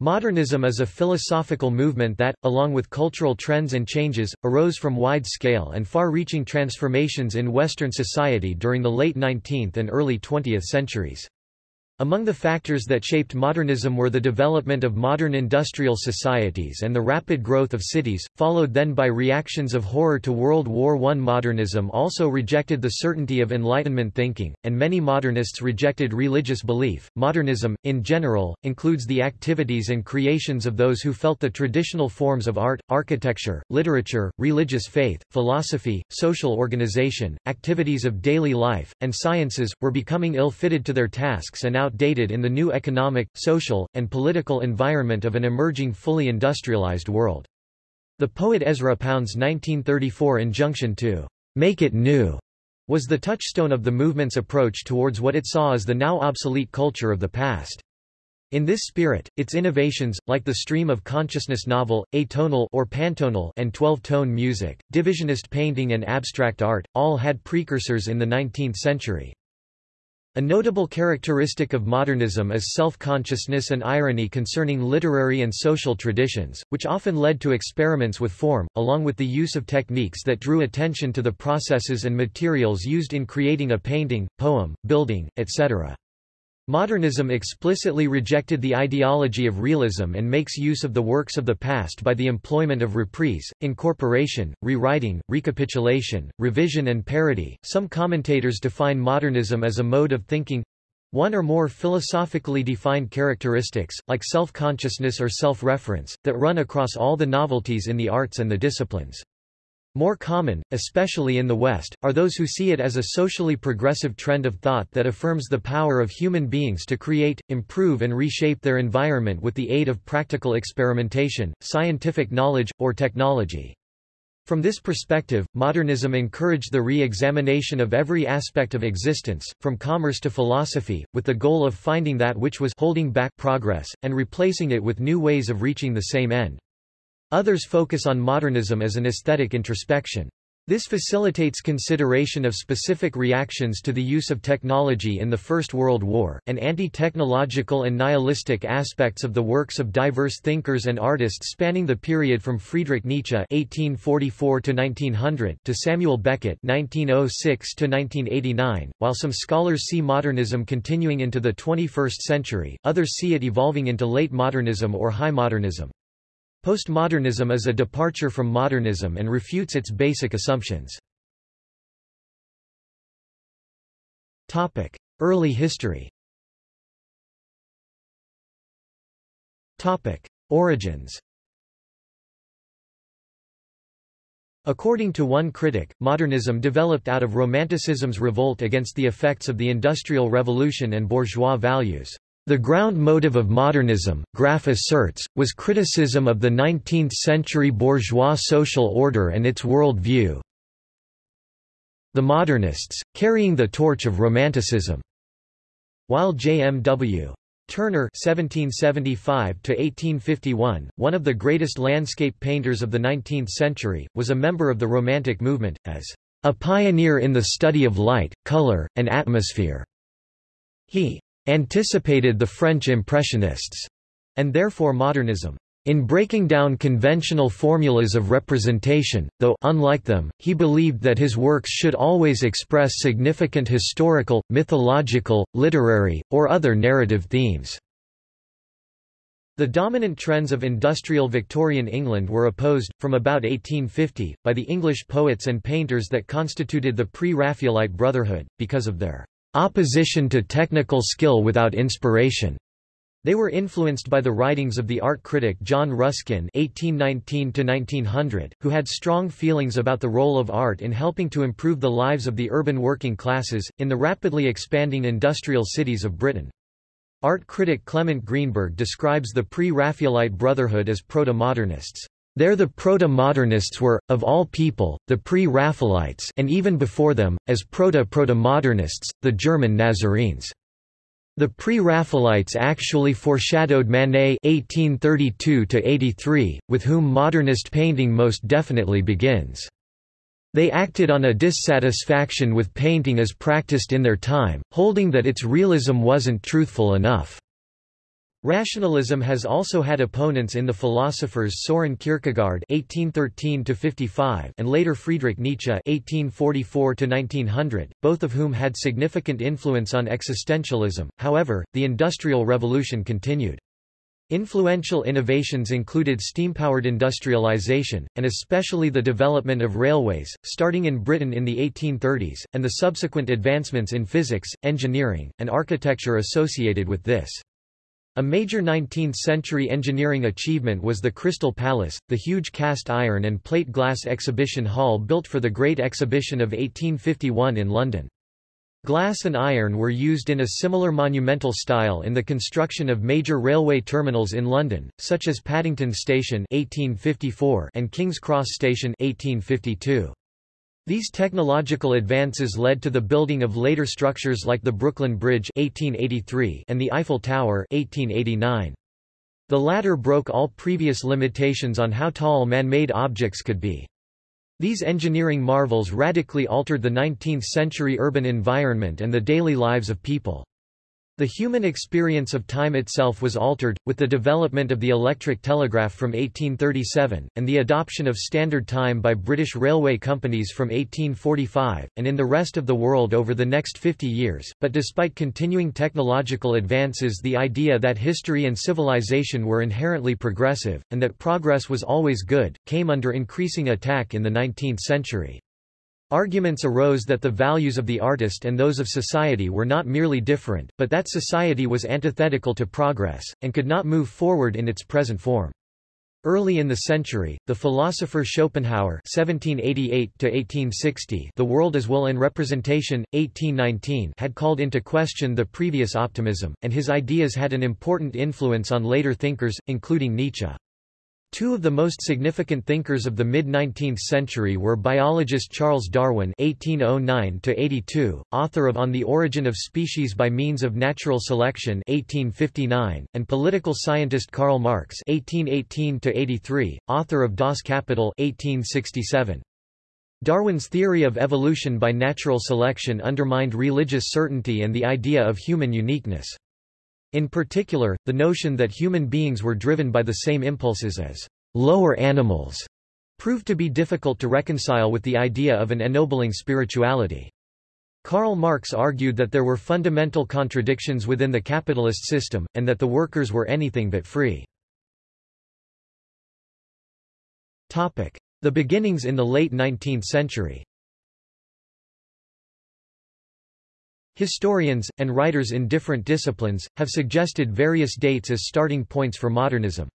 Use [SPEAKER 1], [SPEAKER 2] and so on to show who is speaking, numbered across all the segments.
[SPEAKER 1] Modernism is a philosophical movement that, along with cultural trends and changes, arose from wide-scale and far-reaching transformations in Western society during the late 19th and early 20th centuries. Among the factors that shaped modernism were the development of modern industrial societies and the rapid growth of cities, followed then by reactions of horror to World War I. Modernism also rejected the certainty of Enlightenment thinking, and many modernists rejected religious belief. Modernism, in general, includes the activities and creations of those who felt the traditional forms of art, architecture, literature, religious faith, philosophy, social organization, activities of daily life, and sciences, were becoming ill-fitted to their tasks and outdated in the new economic, social, and political environment of an emerging fully industrialized world. The poet Ezra Pound's 1934 injunction to make it new was the touchstone of the movement's approach towards what it saw as the now obsolete culture of the past. In this spirit, its innovations, like the stream of consciousness novel, atonal or pantonal and 12-tone music, divisionist painting and abstract art, all had precursors in the 19th century. A notable characteristic of modernism is self-consciousness and irony concerning literary and social traditions, which often led to experiments with form, along with the use of techniques that drew attention to the processes and materials used in creating a painting, poem, building, etc. Modernism explicitly rejected the ideology of realism and makes use of the works of the past by the employment of reprise, incorporation, rewriting, recapitulation, revision, and parody. Some commentators define modernism as a mode of thinking one or more philosophically defined characteristics, like self-consciousness or self-reference, that run across all the novelties in the arts and the disciplines. More common, especially in the West, are those who see it as a socially progressive trend of thought that affirms the power of human beings to create, improve and reshape their environment with the aid of practical experimentation, scientific knowledge, or technology. From this perspective, modernism encouraged the re-examination of every aspect of existence, from commerce to philosophy, with the goal of finding that which was holding back progress, and replacing it with new ways of reaching the same end. Others focus on modernism as an aesthetic introspection. This facilitates consideration of specific reactions to the use of technology in the First World War, and anti-technological and nihilistic aspects of the works of diverse thinkers and artists spanning the period from Friedrich Nietzsche (1844–1900) to Samuel Beckett (1906–1989). While some scholars see modernism continuing into the 21st century, others see it evolving into late modernism or high modernism. Postmodernism is a departure from modernism and refutes its basic assumptions. Early history Origins According to one critic, modernism developed out of Romanticism's revolt against the effects of the Industrial Revolution and bourgeois values. The ground motive of modernism, Graff asserts, was criticism of the 19th-century bourgeois social order and its world view. The modernists, carrying the torch of Romanticism. While J.M.W. Turner (1775–1851), one of the greatest landscape painters of the 19th century, was a member of the Romantic movement, as a pioneer in the study of light, color, and atmosphere. He anticipated the French Impressionists, and therefore modernism. In breaking down conventional formulas of representation, though unlike them, he believed that his works should always express significant historical, mythological, literary, or other narrative themes. The dominant trends of industrial Victorian England were opposed, from about 1850, by the English poets and painters that constituted the pre-Raphaelite Brotherhood, because of their opposition to technical skill without inspiration. They were influenced by the writings of the art critic John Ruskin (1819–1900), who had strong feelings about the role of art in helping to improve the lives of the urban working classes in the rapidly expanding industrial cities of Britain. Art critic Clement Greenberg describes the pre-Raphaelite Brotherhood as proto-modernists. There the proto-modernists were, of all people, the pre-Raphaelites and even before them, as proto-proto-modernists, the German Nazarenes. The pre-Raphaelites actually foreshadowed Manet (1832–83), with whom modernist painting most definitely begins. They acted on a dissatisfaction with painting as practiced in their time, holding that its realism wasn't truthful enough. Rationalism has also had opponents in the philosophers Soren Kierkegaard (1813–55) and later Friedrich Nietzsche (1844–1900), both of whom had significant influence on existentialism. However, the Industrial Revolution continued. Influential innovations included steam-powered industrialization, and especially the development of railways, starting in Britain in the 1830s, and the subsequent advancements in physics, engineering, and architecture associated with this. A major 19th-century engineering achievement was the Crystal Palace, the huge cast iron and plate glass exhibition hall built for the Great Exhibition of 1851 in London. Glass and iron were used in a similar monumental style in the construction of major railway terminals in London, such as Paddington Station 1854 and King's Cross Station 1852. These technological advances led to the building of later structures like the Brooklyn Bridge 1883 and the Eiffel Tower 1889. The latter broke all previous limitations on how tall man-made objects could be. These engineering marvels radically altered the 19th-century urban environment and the daily lives of people. The human experience of time itself was altered, with the development of the electric telegraph from 1837, and the adoption of standard time by British railway companies from 1845, and in the rest of the world over the next 50 years. But despite continuing technological advances the idea that history and civilization were inherently progressive, and that progress was always good, came under increasing attack in the 19th century. Arguments arose that the values of the artist and those of society were not merely different, but that society was antithetical to progress, and could not move forward in its present form. Early in the century, the philosopher Schopenhauer (1788–1860), The World as Will and Representation, 1819, had called into question the previous optimism, and his ideas had an important influence on later thinkers, including Nietzsche. Two of the most significant thinkers of the mid-19th century were biologist Charles Darwin (1809–82), author of On the Origin of Species by Means of Natural Selection (1859), and political scientist Karl Marx (1818–83), author of Das Kapital (1867). Darwin's theory of evolution by natural selection undermined religious certainty and the idea of human uniqueness. In particular, the notion that human beings were driven by the same impulses as lower animals proved to be difficult to reconcile with the idea of an ennobling spirituality. Karl Marx argued that there were fundamental contradictions within the capitalist system, and that the workers were anything but free. The beginnings in the late 19th century Historians, and writers in different disciplines, have suggested various dates as starting points for modernism.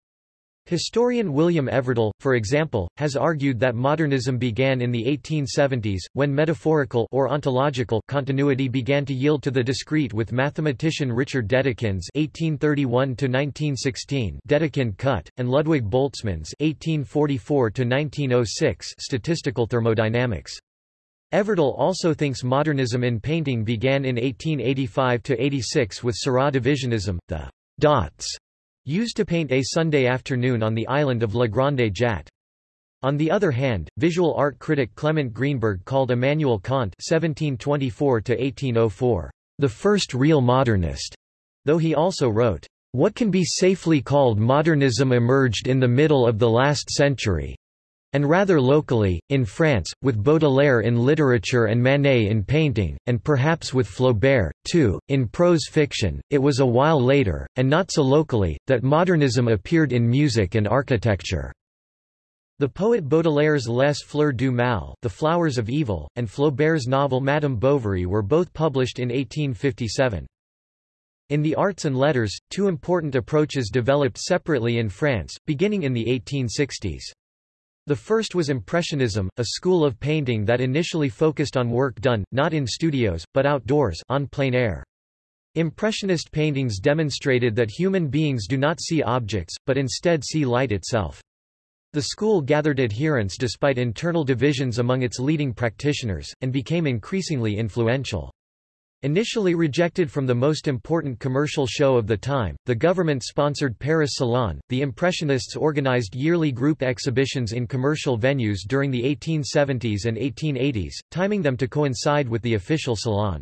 [SPEAKER 1] Historian William Everdell, for example, has argued that modernism began in the 1870s, when metaphorical or ontological continuity began to yield to the discrete with mathematician Richard Dedekind's (1831–1916) Dedekind cut and Ludwig Boltzmann's (1844–1906) statistical thermodynamics. Everdell also thinks modernism in painting began in 1885–86 with Seurat divisionism, the dots used to paint a Sunday afternoon on the island of La Grande Jatte. On the other hand, visual art critic Clement Greenberg called Immanuel Kant (1724–1804) the first real modernist, though he also wrote, "What can be safely called modernism emerged in the middle of the last century, and rather locally, in France, with Baudelaire in literature and Manet in painting, and perhaps with Flaubert, too, in prose fiction. It was a while later, and not so locally, that modernism appeared in music and architecture. The poet Baudelaire's Les Fleurs du Mal The Flowers of Evil, and Flaubert's novel Madame Bovary were both published in 1857. In the arts and letters, two important approaches developed separately in France, beginning in the 1860s. The first was Impressionism, a school of painting that initially focused on work done, not in studios, but outdoors on plein air. Impressionist paintings demonstrated that human beings do not see objects, but instead see light itself. The school gathered adherents despite internal divisions among its leading practitioners, and became increasingly influential. Initially rejected from the most important commercial show of the time, the government-sponsored Paris Salon, the Impressionists organized yearly group exhibitions in commercial venues during the 1870s and 1880s, timing them to coincide with the official Salon.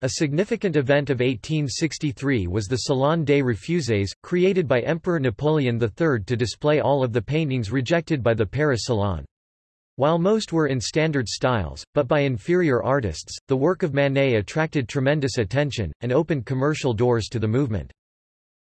[SPEAKER 1] A significant event of 1863 was the Salon des Refuses, created by Emperor Napoleon III to display all of the paintings rejected by the Paris Salon. While most were in standard styles, but by inferior artists, the work of Manet attracted tremendous attention, and opened commercial doors to the movement.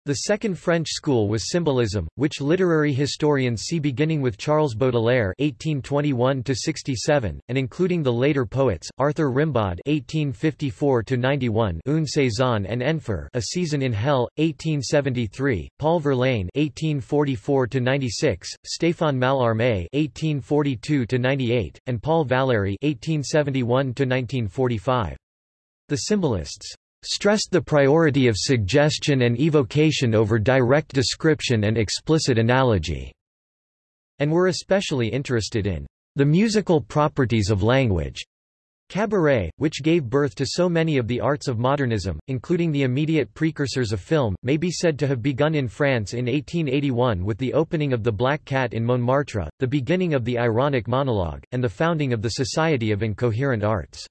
[SPEAKER 1] The second French school was symbolism, which literary historians see beginning with Charles Baudelaire (1821–67) and including the later poets Arthur Rimbaud (1854–91), Une saison en enfer, A Season in Hell, 1873, Paul Verlaine (1844–96), Stéphane Mallarmé (1842–98), and Paul Valéry (1871–1945). The symbolists stressed the priority of suggestion and evocation over direct description and explicit analogy, and were especially interested in the musical properties of language. Cabaret, which gave birth to so many of the arts of modernism, including the immediate precursors of film, may be said to have begun in France in 1881 with the opening of the Black Cat in Montmartre, the beginning of the ironic monologue, and the founding of the Society of Incoherent Arts.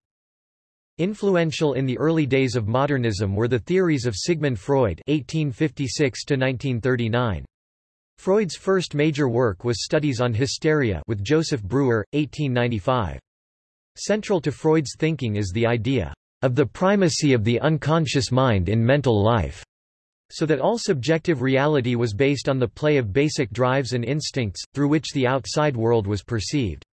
[SPEAKER 1] Influential in the early days of modernism were the theories of Sigmund Freud (1856–1939). Freud's first major work was Studies on Hysteria with Joseph Breuer, 1895. Central to Freud's thinking is the idea of the primacy of the unconscious mind in mental life, so that all subjective reality was based on the play of basic drives and instincts, through which the outside world was perceived.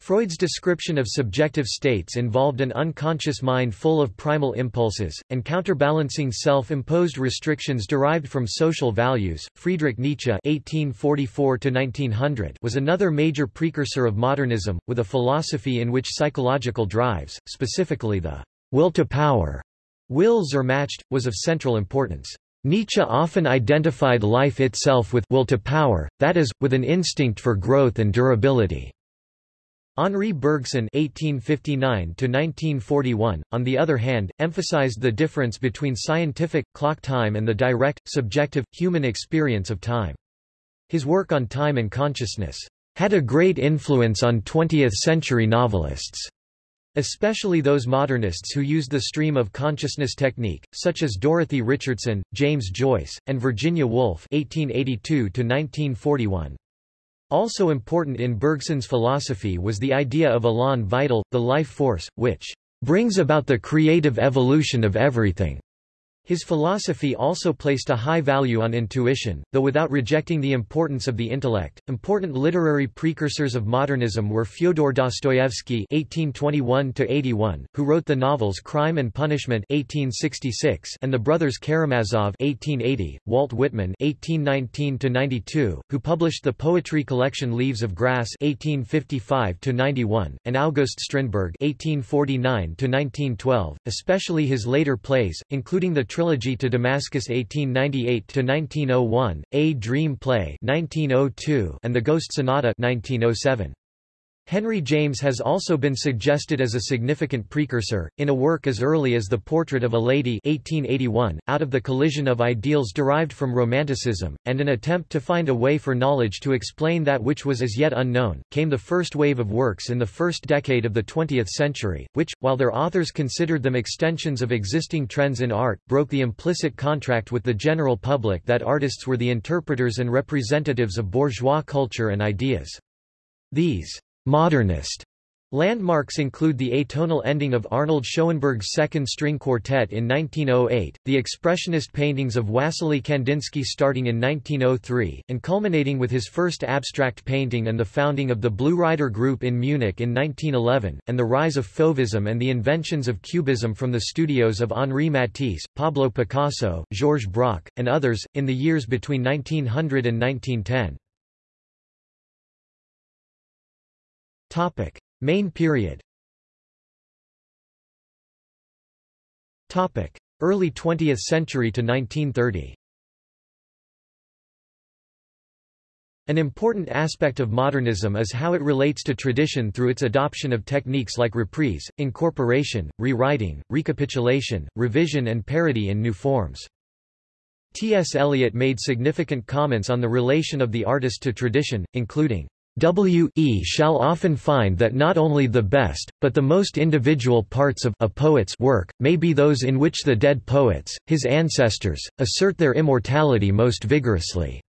[SPEAKER 1] Freud's description of subjective states involved an unconscious mind full of primal impulses, and counterbalancing self-imposed restrictions derived from social values. Friedrich Nietzsche (1844–1900) was another major precursor of modernism, with a philosophy in which psychological drives, specifically the will to power, Wille zur Macht, was of central importance. Nietzsche often identified life itself with will to power, that is, with an instinct for growth and durability. Henri Bergson (1859–1941), on the other hand, emphasized the difference between scientific clock time and the direct, subjective, human experience of time. His work on time and consciousness had a great influence on 20th-century novelists, especially those modernists who used the stream of consciousness technique, such as Dorothy Richardson, James Joyce, and Virginia Woolf (1882–1941). Also important in Bergson's philosophy was the idea of elan vital, the life force, which brings about the creative evolution of everything. His philosophy also placed a high value on intuition, though without rejecting the importance of the intellect. Important literary precursors of modernism were Fyodor Dostoevsky (1821–81), who wrote the novels Crime and Punishment (1866) and The Brothers Karamazov (1880), Walt Whitman (1819–92), who published the poetry collection Leaves of Grass (1855–91), and August Strindberg (1849–1912). Especially his later plays, including the trilogy to Damascus 1898–1901, A Dream Play 1902, and The Ghost Sonata 1907. Henry James has also been suggested as a significant precursor, in a work as early as The Portrait of a Lady 1881, out of the collision of ideals derived from Romanticism, and an attempt to find a way for knowledge to explain that which was as yet unknown, came the first wave of works in the first decade of the 20th century, which, while their authors considered them extensions of existing trends in art, broke the implicit contract with the general public that artists were the interpreters and representatives of bourgeois culture and ideas. These Modernist Landmarks include the atonal ending of Arnold Schoenberg's Second String Quartet in 1908, the expressionist paintings of Wassily Kandinsky starting in 1903, and culminating with his first abstract painting and the founding of the Blue Rider Group in Munich in 1911, and the rise of Fauvism and the inventions of Cubism from the studios of Henri Matisse, Pablo Picasso, Georges Braque, and others, in the years between 1900 and 1910. Topic: Main period. Topic: Early 20th century to 1930. An important aspect of modernism is how it relates to tradition through its adoption of techniques like reprise, incorporation, rewriting, recapitulation, revision and parody in new forms. T. S. Eliot made significant comments on the relation of the artist to tradition, including W e shall often find that not only the best, but the most individual parts of a poet's work, may be those in which the dead poets, his ancestors, assert their immortality most vigorously.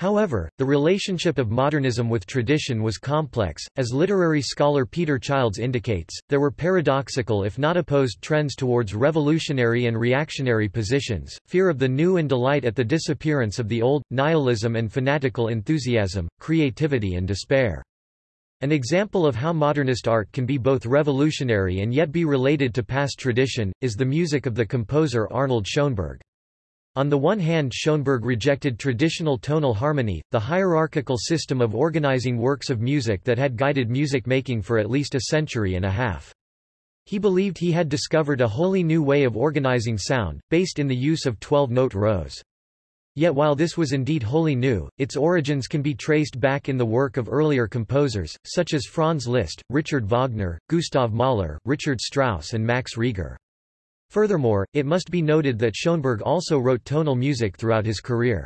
[SPEAKER 1] However, the relationship of modernism with tradition was complex. As literary scholar Peter Childs indicates, there were paradoxical if not opposed trends towards revolutionary and reactionary positions, fear of the new and delight at the disappearance of the old, nihilism and fanatical enthusiasm, creativity and despair. An example of how modernist art can be both revolutionary and yet be related to past tradition, is the music of the composer Arnold Schoenberg. On the one hand Schoenberg rejected traditional tonal harmony, the hierarchical system of organizing works of music that had guided music making for at least a century and a half. He believed he had discovered a wholly new way of organizing sound, based in the use of 12-note rows. Yet while this was indeed wholly new, its origins can be traced back in the work of earlier composers, such as Franz Liszt, Richard Wagner, Gustav Mahler, Richard Strauss and Max Reger. Furthermore, it must be noted that Schoenberg also wrote tonal music throughout his career.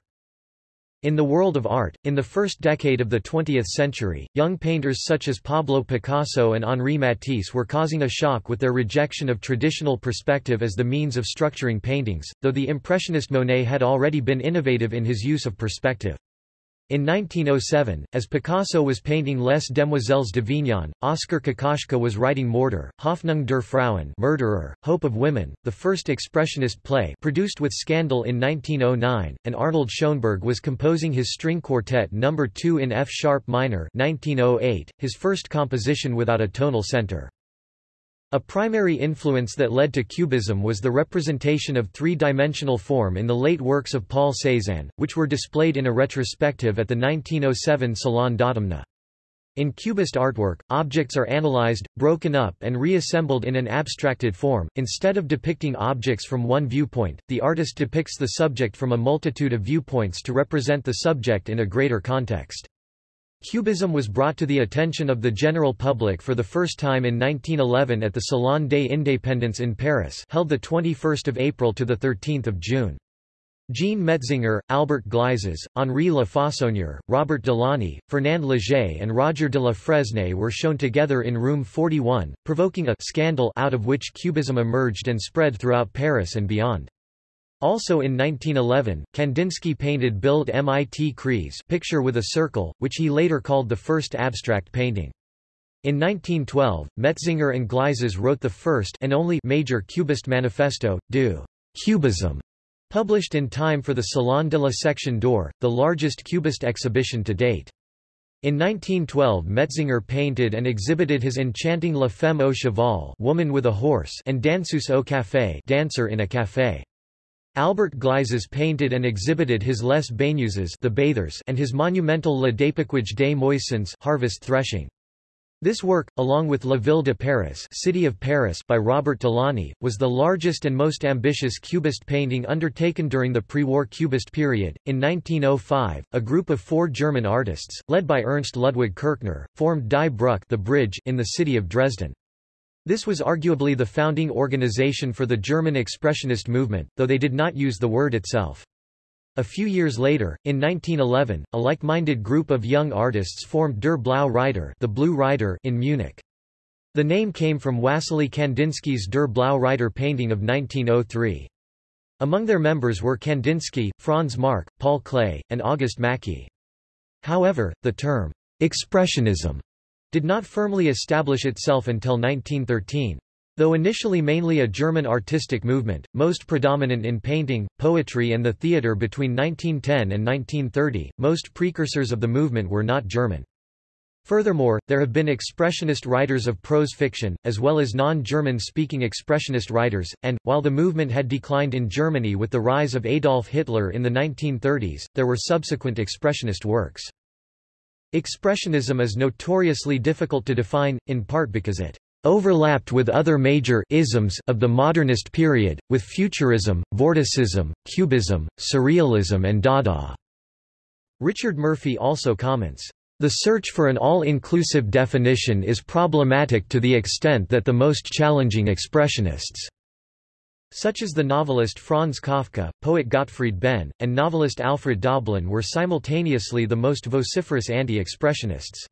[SPEAKER 1] In the world of art, in the first decade of the 20th century, young painters such as Pablo Picasso and Henri Matisse were causing a shock with their rejection of traditional perspective as the means of structuring paintings, though the Impressionist Monet had already been innovative in his use of perspective. In 1907, as Picasso was painting Les Demoiselles de d'Avignon, Oskar Kokoschka was writing Mörder, Hoffnung der Frauen Murderer, Hope of Women, the first expressionist play produced with Scandal in 1909, and Arnold Schoenberg was composing his string quartet No. 2 in F-sharp minor 1908, his first composition without a tonal center. A primary influence that led to Cubism was the representation of three-dimensional form in the late works of Paul Cézanne, which were displayed in a retrospective at the 1907 Salon d'Automne. In Cubist artwork, objects are analyzed, broken up and reassembled in an abstracted form. Instead of depicting objects from one viewpoint, the artist depicts the subject from a multitude of viewpoints to represent the subject in a greater context. Cubism was brought to the attention of the general public for the first time in 1911 at the Salon des Indépendants in Paris held 21 April to 13 June. Jean Metzinger, Albert Gleizes, Henri Le Fauconnier, Robert Delaunay, Fernand Léger and Roger de la Fresnaye were shown together in room 41, provoking a scandal out of which Cubism emerged and spread throughout Paris and beyond. Also in 1911, Kandinsky painted Bild mit Kreis picture with a circle, which he later called the first abstract painting. In 1912, Metzinger and Gleizes wrote the first and only major Cubist manifesto, Du Cubism, published in time for the Salon de la Section d'Or, the largest Cubist exhibition to date. In 1912 Metzinger painted and exhibited his enchanting La Femme au Cheval woman with a horse and Danseuse au Café dancer in a café. Albert Gleizes painted and exhibited his Les Baigneuses the Bathers and his monumental Le Dépeçage des Moissons harvest threshing. This work, along with La Ville de Paris, City of Paris by Robert Delaunay, was the largest and most ambitious Cubist painting undertaken during the pre-war Cubist period. In 1905, a group of four German artists, led by Ernst Ludwig Kirchner, formed Die Brücke the bridge in the city of Dresden. This was arguably the founding organization for the German Expressionist movement, though they did not use the word itself. A few years later, in 1911, a like-minded group of young artists formed Der Blaue Reiter, the Blue Rider in Munich. The name came from Wassily Kandinsky's Der Blaue Reiter painting of 1903. Among their members were Kandinsky, Franz Marc, Paul Klee, and August Macke. However, the term, expressionism did not firmly establish itself until 1913. Though initially mainly a German artistic movement, most predominant in painting, poetry and the theatre between 1910 and 1930, most precursors of the movement were not German. Furthermore, there have been expressionist writers of prose fiction, as well as non-German speaking expressionist writers, and, while the movement had declined in Germany with the rise of Adolf Hitler in the 1930s, there were subsequent expressionist works. Expressionism is notoriously difficult to define, in part because it overlapped with other major isms of the modernist period, with Futurism, Vorticism, Cubism, Surrealism and Dada. Richard Murphy also comments, the search for an all-inclusive definition is problematic to the extent that the most challenging expressionists' Such as the novelist Franz Kafka, poet Gottfried Benn, and novelist Alfred Doblin were simultaneously the most vociferous anti-expressionists.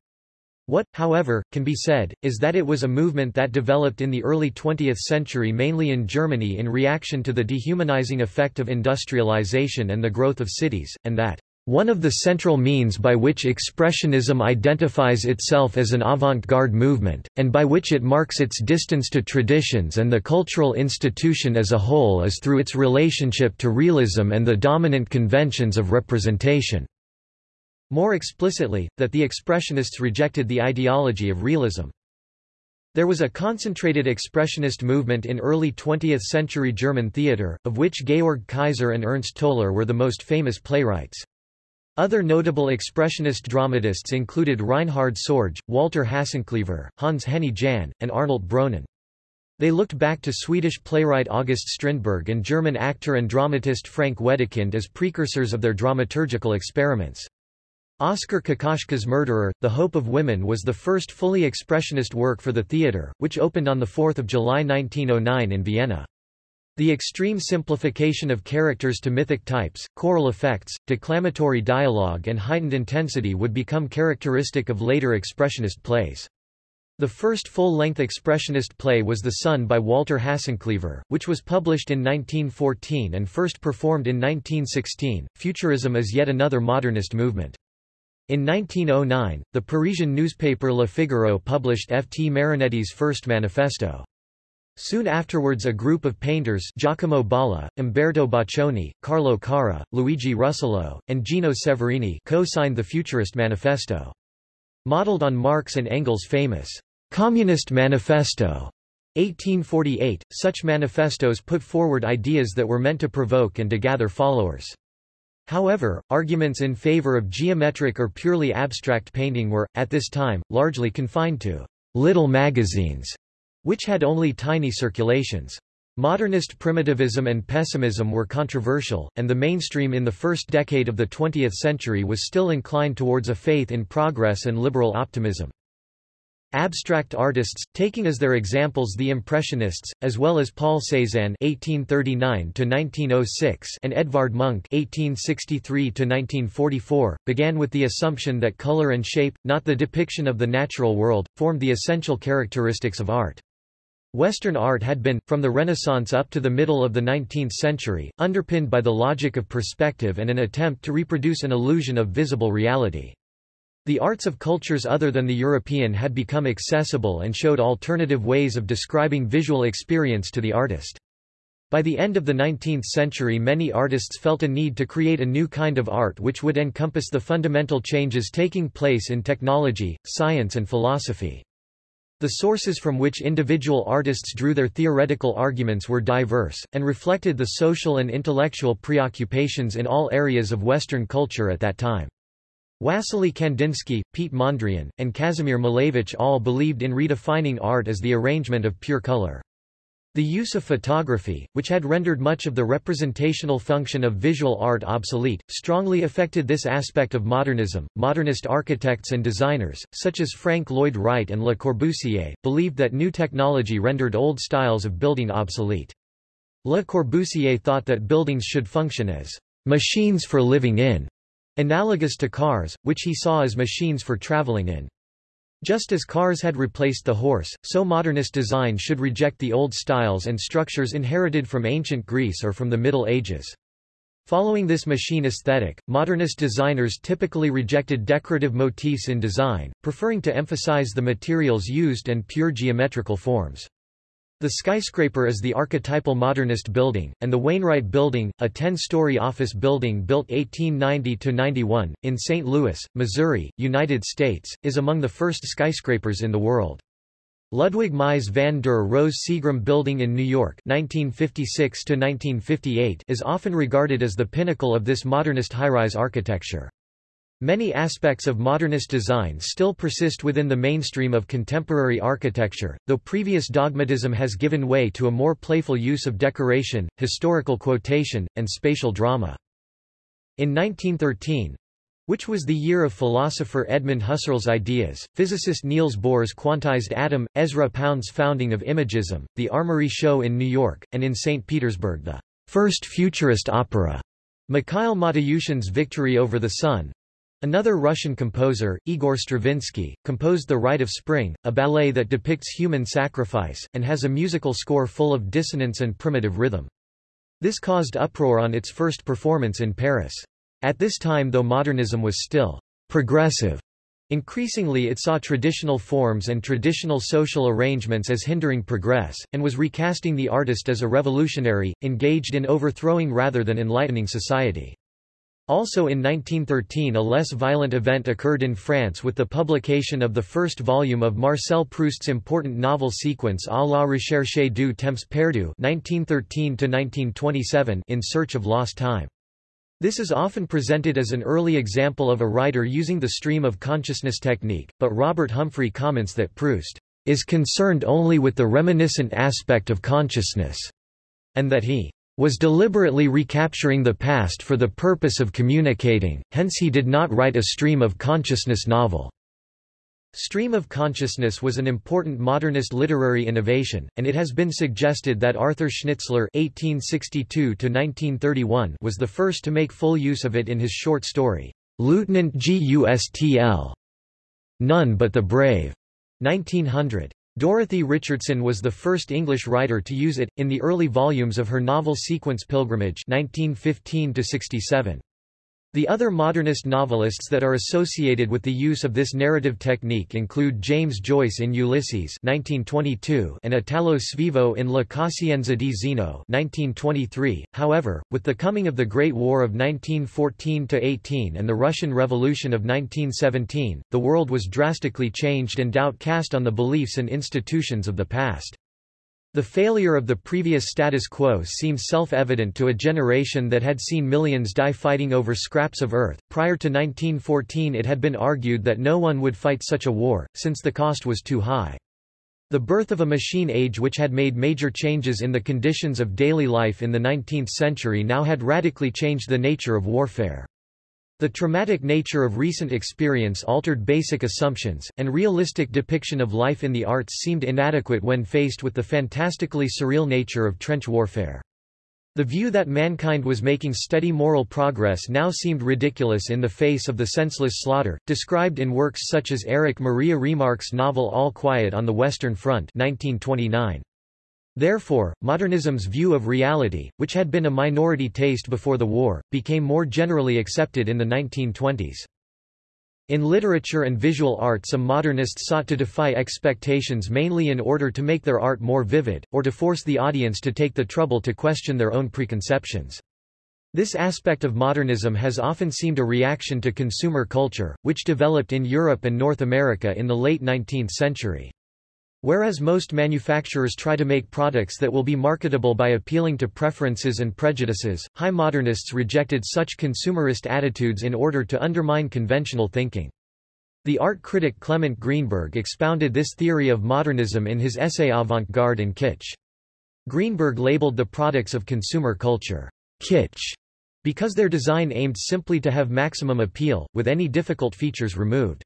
[SPEAKER 1] What, however, can be said, is that it was a movement that developed in the early 20th century mainly in Germany in reaction to the dehumanizing effect of industrialization and the growth of cities, and that one of the central means by which Expressionism identifies itself as an avant-garde movement, and by which it marks its distance to traditions and the cultural institution as a whole is through its relationship to realism and the dominant conventions of representation. More explicitly, that the Expressionists rejected the ideology of realism. There was a concentrated expressionist movement in early 20th-century German theatre, of which Georg Kaiser and Ernst Toller were the most famous playwrights. Other notable expressionist dramatists included Reinhard Sorge, Walter Hasenclever, Hans Henny Jahnn, and Arnold Bronnen. They looked back to Swedish playwright August Strindberg and German actor and dramatist Frank Wedekind as precursors of their dramaturgical experiments. Oskar Kokoschka's Murderer, The Hope of Women was the first fully expressionist work for the theatre, which opened on 4 July 1909 in Vienna. The extreme simplification of characters to mythic types, choral effects, declamatory dialogue and heightened intensity would become characteristic of later expressionist plays. The first full-length expressionist play was The Sun by Walter Hasenclever, which was published in 1914 and first performed in 1916. Futurism is yet another modernist movement. In 1909, the Parisian newspaper Le Figaro published F. T. Marinetti's first manifesto. Soon afterwards a group of painters Giacomo Balla, Umberto Boccioni, Carlo Carrà, Luigi Russolo, and Gino Severini co-signed the Futurist Manifesto. Modeled on Marx and Engels' famous Communist Manifesto 1848, such manifestos put forward ideas that were meant to provoke and to gather followers. However, arguments in favor of geometric or purely abstract painting were, at this time, largely confined to little magazines, which had only tiny circulations. Modernist primitivism and pessimism were controversial, and the mainstream in the first decade of the 20th century was still inclined towards a faith in progress and liberal optimism. Abstract artists, taking as their examples the Impressionists, as well as Paul Cézanne (1839–1906) and Edvard Munch (1863–1944), began with the assumption that color and shape, not the depiction of the natural world, formed the essential characteristics of art. Western art had been, from the Renaissance up to the middle of the 19th century, underpinned by the logic of perspective and an attempt to reproduce an illusion of visible reality. The arts of cultures other than the European had become accessible and showed alternative ways of describing visual experience to the artist. By the end of the 19th century many artists felt a need to create a new kind of art which would encompass the fundamental changes taking place in technology, science and philosophy. The sources from which individual artists drew their theoretical arguments were diverse, and reflected the social and intellectual preoccupations in all areas of Western culture at that time. Wassily Kandinsky, Piet Mondrian, and Kazimir Malevich all believed in redefining art as the arrangement of pure color. The use of photography, which had rendered much of the representational function of visual art obsolete, strongly affected this aspect of modernism. Modernist architects and designers, such as Frank Lloyd Wright and Le Corbusier, believed that new technology rendered old styles of building obsolete. Le Corbusier thought that buildings should function as machines for living in, Analogous to cars, which he saw as machines for traveling in. Just as cars had replaced the horse, so modernist design should reject the old styles and structures inherited from ancient Greece or from the Middle Ages. Following this machine aesthetic, modernist designers typically rejected decorative motifs in design, preferring to emphasize the materials used and pure geometrical forms. The skyscraper is the archetypal modernist building, and the Wainwright Building, a 10-story office building built 1890–91, in St. Louis, Missouri, United States, is among the first skyscrapers in the world. Ludwig Mies van der Rohe Seagram Building in New York 1956 is often regarded as the pinnacle of this modernist high-rise architecture. Many aspects of modernist design still persist within the mainstream of contemporary architecture, though previous dogmatism has given way to a more playful use of decoration, historical quotation, and spatial drama. In 1913, which was the year of philosopher Edmund Husserl's ideas, physicist Niels Bohr's quantized atom, Ezra Pound's founding of Imagism, the Armory Show in New York, and in St. Petersburg the first futurist opera, Mikhail Matyushin's Victory over the Sun. Another Russian composer, Igor Stravinsky, composed The Rite of Spring, a ballet that depicts human sacrifice, and has a musical score full of dissonance and primitive rhythm. This caused uproar on its first performance in Paris. At this time though modernism was still progressive, increasingly it saw traditional forms and traditional social arrangements as hindering progress, and was recasting the artist as a revolutionary, engaged in overthrowing rather than enlightening society. Also in 1913 a less violent event occurred in France with the publication of the first volume of Marcel Proust's important novel sequence À la recherche du temps perdu 1913 in Search of Lost Time. This is often presented as an early example of a writer using the stream of consciousness technique, but Robert Humphrey comments that Proust is concerned only with the reminiscent aspect of consciousness, and that he was deliberately recapturing the past for the purpose of communicating, hence he did not write a stream of consciousness novel. Stream of consciousness was an important modernist literary innovation, and it has been suggested that Arthur Schnitzler (1862–1931) was the first to make full use of it in his short story Lieutenant Gustl. None but the Brave, 1900. Dorothy Richardson was the first English writer to use it, in the early volumes of her novel sequence Pilgrimage 1915 -67. The other modernist novelists that are associated with the use of this narrative technique include James Joyce in Ulysses 1922 and Italo Svevo in La Coscienza di Zeno 1923. However, with the coming of the Great War of 1914–18 and the Russian Revolution of 1917, the world was drastically changed and doubt cast on the beliefs and institutions of the past. The failure of the previous status quo seems self-evident to a generation that had seen millions die fighting over scraps of earth. Prior to 1914 it had been argued that no one would fight such a war, since the cost was too high. The birth of a machine age which had made major changes in the conditions of daily life in the 19th century now had radically changed the nature of warfare. The traumatic nature of recent experience altered basic assumptions, and realistic depiction of life in the arts seemed inadequate when faced with the fantastically surreal nature of trench warfare. The view that mankind was making steady moral progress now seemed ridiculous in the face of the senseless slaughter, described in works such as Erich Maria Remarque's novel All Quiet on the Western Front 1929. Therefore, modernism's view of reality, which had been a minority taste before the war, became more generally accepted in the 1920s. In literature and visual art some modernists sought to defy expectations mainly in order to make their art more vivid, or to force the audience to take the trouble to question their own preconceptions. This aspect of modernism has often seemed a reaction to consumer culture, which developed in Europe and North America in the late 19th century. Whereas most manufacturers try to make products that will be marketable by appealing to preferences and prejudices, high modernists rejected such consumerist attitudes in order to undermine conventional thinking. The art critic Clement Greenberg expounded this theory of modernism in his essay Avant-garde and Kitsch. Greenberg labeled the products of consumer culture, kitsch, because their design aimed simply to have maximum appeal, with any difficult features removed.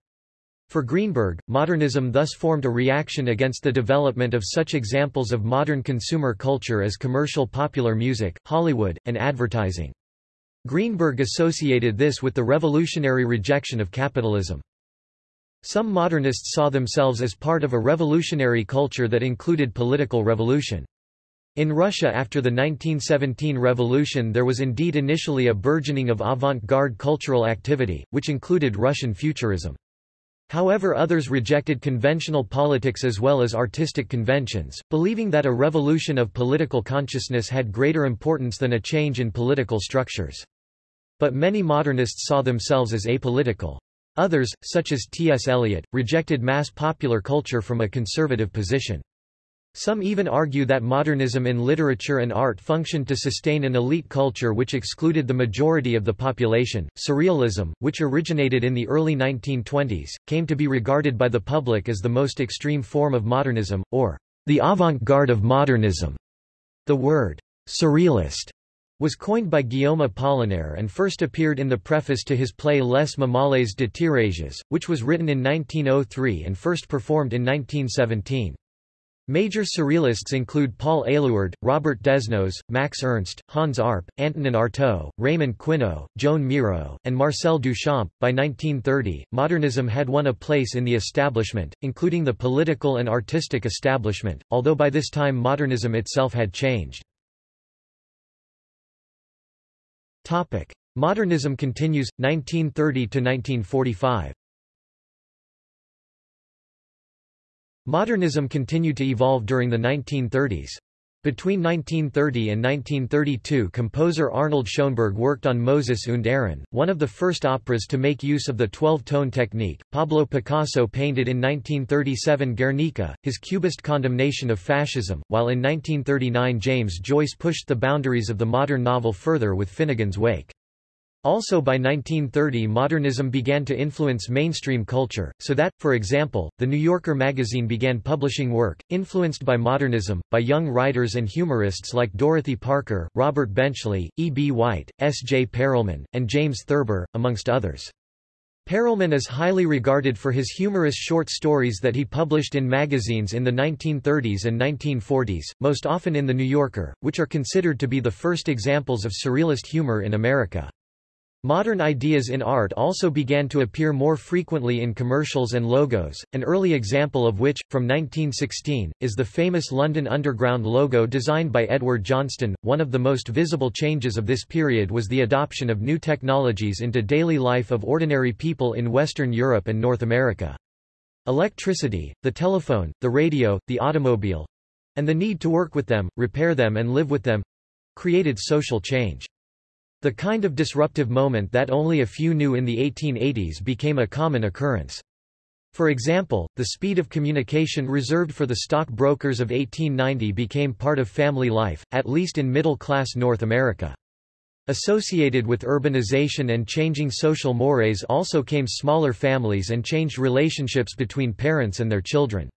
[SPEAKER 1] For Greenberg, modernism thus formed a reaction against the development of such examples of modern consumer culture as commercial popular music, Hollywood, and advertising. Greenberg associated this with the revolutionary rejection of capitalism. Some modernists saw themselves as part of a revolutionary culture that included political revolution. In Russia after the 1917 revolution there was indeed initially a burgeoning of avant-garde cultural activity, which included Russian futurism. However others rejected conventional politics as well as artistic conventions, believing that a revolution of political consciousness had greater importance than a change in political structures. But many modernists saw themselves as apolitical. Others, such as T.S. Eliot, rejected mass popular culture from a conservative position. Some even argue that modernism in literature and art functioned to sustain an elite culture which excluded the majority of the population. Surrealism, which originated in the early 1920s, came to be regarded by the public as the most extreme form of modernism, or the avant-garde of modernism. The word surrealist was coined by Guillaume Apollinaire and first appeared in the preface to his play Les Mamelles de Tirésias, which was written in 1903 and first performed in 1917. Major surrealists include Paul Éluard, Robert Desnos, Max Ernst, Hans Arp, Antonin Artaud, Raymond Queneau, Joan Miro, and Marcel Duchamp. By 1930, modernism had won a place in the establishment, including the political and artistic establishment, although by this time modernism itself had changed. Topic: Modernism continues 1930 to 1945. Modernism continued to evolve during the 1930s. Between 1930 and 1932 composer Arnold Schoenberg worked on Moses und Aaron, one of the first operas to make use of the 12-tone technique. Pablo Picasso painted in 1937 Guernica, his cubist condemnation of fascism, while in 1939 James Joyce pushed the boundaries of the modern novel further with Finnegans Wake. Also by 1930 modernism began to influence mainstream culture, so that, for example, The New Yorker magazine began publishing work, influenced by modernism, by young writers and humorists like Dorothy Parker, Robert Benchley, E. B. White, S. J. Perelman, and James Thurber, amongst others. Perelman is highly regarded for his humorous short stories that he published in magazines in the 1930s and 1940s, most often in The New Yorker, which are considered to be the first examples of surrealist humor in America. Modern ideas in art also began to appear more frequently in commercials and logos, an early example of which, from 1916, is the famous London Underground logo designed by Edward Johnston. One of the most visible changes of this period was the adoption of new technologies into daily life of ordinary people in Western Europe and North America. Electricity, the telephone, the radio, the automobile and the need to work with them, repair them and live with them created social change. The kind of disruptive moment that only a few knew in the 1880s became a common occurrence. For example, the speed of communication reserved for the stock brokers of 1890 became part of family life, at least in middle-class North America. Associated with urbanization and changing social mores also came smaller families and changed relationships between parents and their children.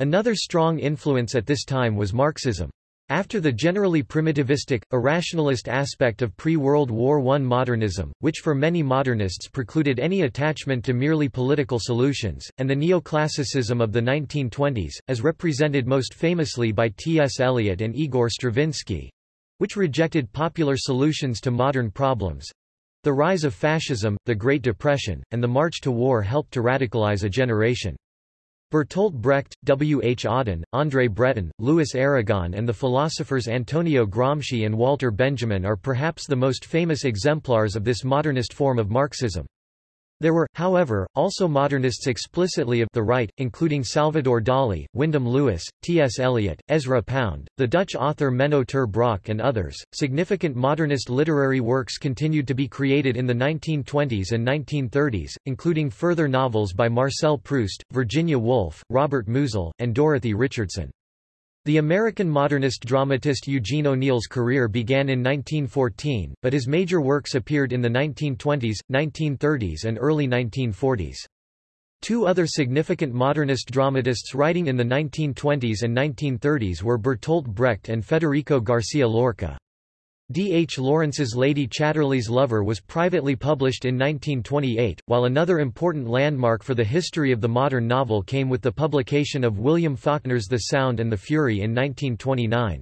[SPEAKER 1] Another strong influence at this time was Marxism. After the generally primitivistic, irrationalist aspect of pre-World War I modernism, which for many modernists precluded any attachment to merely political solutions, and the neoclassicism of the 1920s, as represented most famously by T.S. Eliot and Igor Stravinsky—which rejected popular solutions to modern problems—the rise of fascism, the Great Depression, and the march to war helped to radicalize a generation. Bertolt Brecht, W. H. Auden, André Breton, Louis Aragon and the philosophers Antonio Gramsci and Walter Benjamin are perhaps the most famous exemplars of this modernist form of Marxism. There were, however, also modernists explicitly of the right, including Salvador Dali, Wyndham Lewis, T.S. Eliot, Ezra Pound, the Dutch author Menno ter Braak, and others. Significant modernist literary works continued to be created in the 1920s and 1930s, including further novels by Marcel Proust, Virginia Woolf, Robert Musil, and Dorothy Richardson. The American modernist dramatist Eugene O'Neill's career began in 1914, but his major works appeared in the 1920s, 1930s and early 1940s. Two other significant modernist dramatists writing in the 1920s and 1930s were Bertolt Brecht and Federico Garcia Lorca. D. H. Lawrence's Lady Chatterley's Lover was privately published in 1928, while another important landmark for the history of the modern novel came with the publication of William Faulkner's The Sound and the Fury in 1929.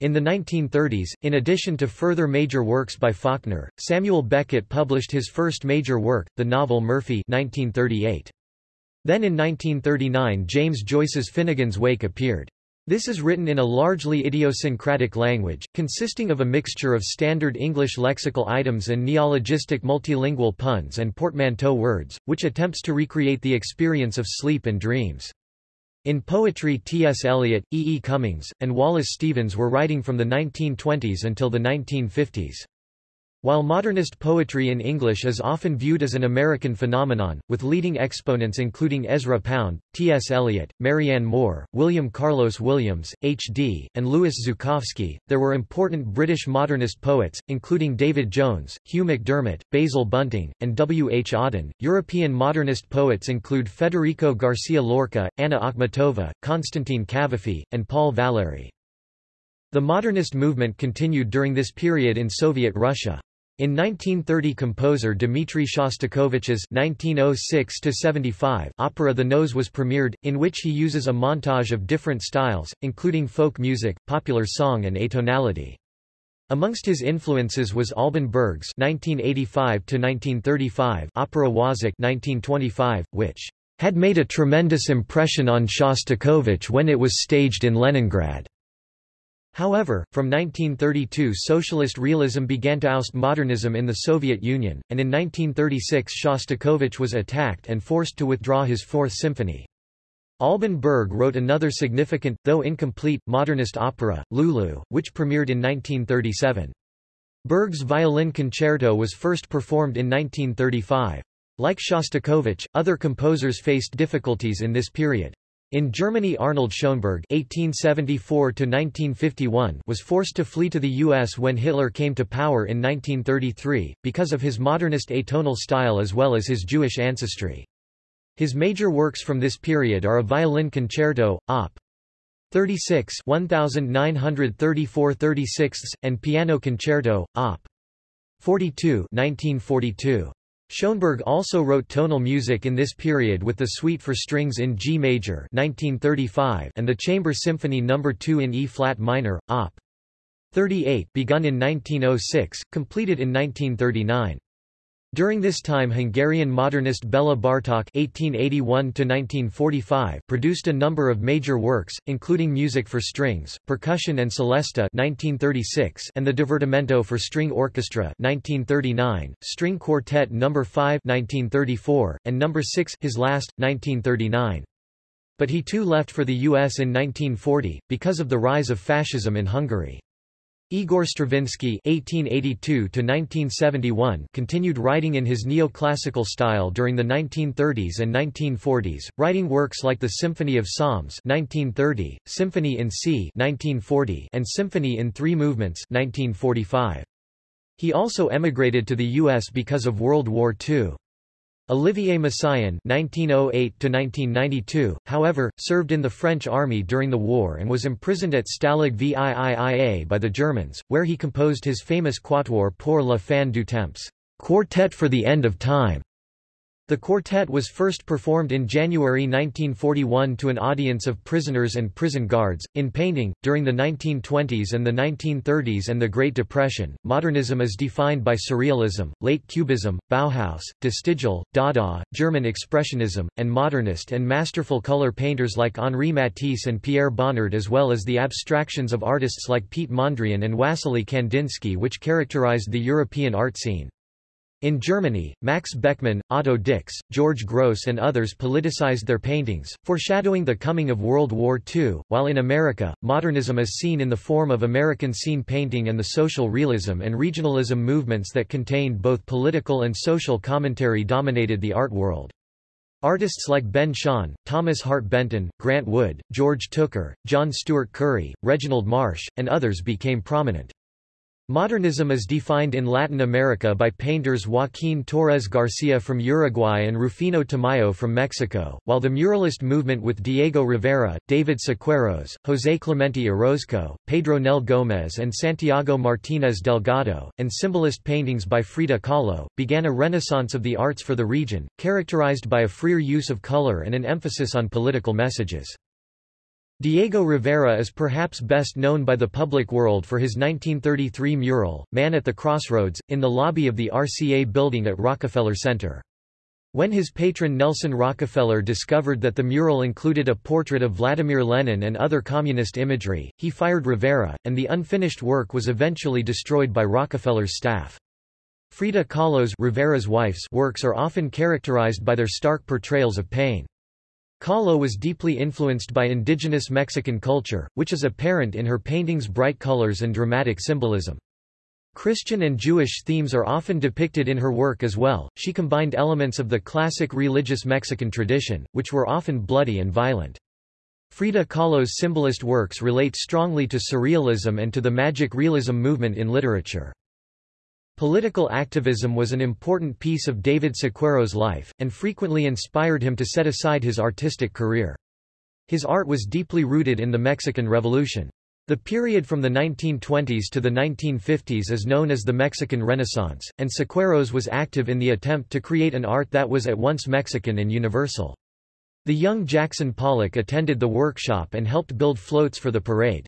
[SPEAKER 1] In the 1930s, in addition to further major works by Faulkner, Samuel Beckett published his first major work, the novel Murphy 1938. Then in 1939 James Joyce's Finnegans Wake appeared. This is written in a largely idiosyncratic language, consisting of a mixture of standard English lexical items and neologistic multilingual puns and portmanteau words, which attempts to recreate the experience of sleep and dreams. In poetry T. S. Eliot, E. E. Cummings, and Wallace Stevens were writing from the 1920s until the 1950s. While modernist poetry in English is often viewed as an American phenomenon, with leading exponents including Ezra Pound, T. S. Eliot, Marianne Moore, William Carlos Williams, H.D., and Louis Zukofsky, there were important British modernist poets, including David Jones, Hugh MacDiarmid, Basil Bunting, and W. H. Auden. European modernist poets include Federico Garcia Lorca, Anna Akhmatova, Konstantin Cavafy, and Paul Valéry. The modernist movement continued during this period in Soviet Russia. In 1930 composer Dmitri Shostakovich's 1906 opera The Nose was premiered, in which he uses a montage of different styles, including folk music, popular song and atonality. Amongst his influences was Alban Berg's 1985 opera Wozzeck 1925, which had made a tremendous impression on Shostakovich when it was staged in Leningrad. However, from 1932 socialist realism began to oust modernism in the Soviet Union, and in 1936 Shostakovich was attacked and forced to withdraw his Fourth Symphony. Alban Berg wrote another significant, though incomplete, modernist opera, Lulu, which premiered in 1937. Berg's violin concerto was first performed in 1935. Like Shostakovich, other composers faced difficulties in this period. In Germany Arnold Schoenberg (1874–1951) was forced to flee to the U.S. when Hitler came to power in 1933, because of his modernist atonal style as well as his Jewish ancestry. His major works from this period are a violin concerto, Op. 36 1934 36 and piano concerto, Op. 42 1942. Schoenberg also wrote tonal music in this period with the Suite for Strings in G major 1935 and the Chamber Symphony No. 2 in E-flat minor, Op. 38 begun in 1906, completed in 1939. During this time Hungarian modernist Bela Bartok (1881–1945) produced a number of major works, including music for strings, percussion and celesta (1936) and the Divertimento for string orchestra (1939), String Quartet No. 5 (1934) and No. 6, his last, 1939. But he too left for the U.S. in 1940 because of the rise of fascism in Hungary. Igor Stravinsky (1882–1971) continued writing in his neoclassical style during the 1930s and 1940s, writing works like the Symphony of Psalms (1930), Symphony in C (1940), and Symphony in Three Movements (1945). He also emigrated to the U.S. because of World War II. Olivier Messiaen (1908–1992), however, served in the French army during the war and was imprisoned at Stalag VIIIA by the Germans, where he composed his famous Quatuor pour la fin du temps, Quartet for the End of Time. The quartet was first performed in January 1941 to an audience of prisoners and prison guards. In painting, during the 1920s and the 1930s and the Great Depression, modernism is defined by surrealism, late cubism, Bauhaus, De Stijl, Dada, German expressionism, and modernist and masterful color painters like Henri Matisse and Pierre Bonnard as well as the abstractions of artists like Piet Mondrian and Wassily Kandinsky which characterized the European art scene. In Germany, Max Beckmann, Otto Dix, George Grosz and others politicized their paintings, foreshadowing the coming of World War II, while in America, modernism is seen in the form of American scene painting and the social realism and regionalism movements that contained both political and social commentary dominated the art world. Artists like Ben Shahn, Thomas Hart Benton, Grant Wood, George Tooker, John Steuart Curry, Reginald Marsh, and others became prominent. Modernism is defined in Latin America by painters Joaquín Torres Garcia from Uruguay and Rufino Tamayo from Mexico, while the muralist movement with Diego Rivera, David Siqueiros, José Clemente Orozco, Pedro Nel Gómez and Santiago Martínez Delgado, and symbolist paintings by Frida Kahlo, began a renaissance of the arts for the region, characterized by a freer use of color and an emphasis on political messages. Diego Rivera is perhaps best known by the public world for his 1933 mural, Man at the Crossroads, in the lobby of the RCA building at Rockefeller Center. When his patron Nelson Rockefeller discovered that the mural included a portrait of Vladimir Lenin and other communist imagery, he fired Rivera, and the unfinished work was eventually destroyed by Rockefeller's staff. Frida Kahlo's Rivera's wife's works are often characterized by their stark portrayals of pain. Kahlo was deeply influenced by indigenous Mexican culture, which is apparent in her paintings' bright colors and dramatic symbolism. Christian and Jewish themes are often depicted in her work as well. She combined elements of the classic religious Mexican tradition, which were often bloody and violent. Frida Kahlo's symbolist works relate strongly to surrealism and to the magic realism movement in literature. Political activism was an important piece of David Siqueiros' life, and frequently inspired him to set aside his artistic career. His art was deeply rooted in the Mexican Revolution. The period from the 1920s to the 1950s is known as the Mexican Renaissance, and Siqueiros was active in the attempt to create an art that was at once Mexican and universal. The young Jackson Pollock attended the workshop and helped build floats for the parade.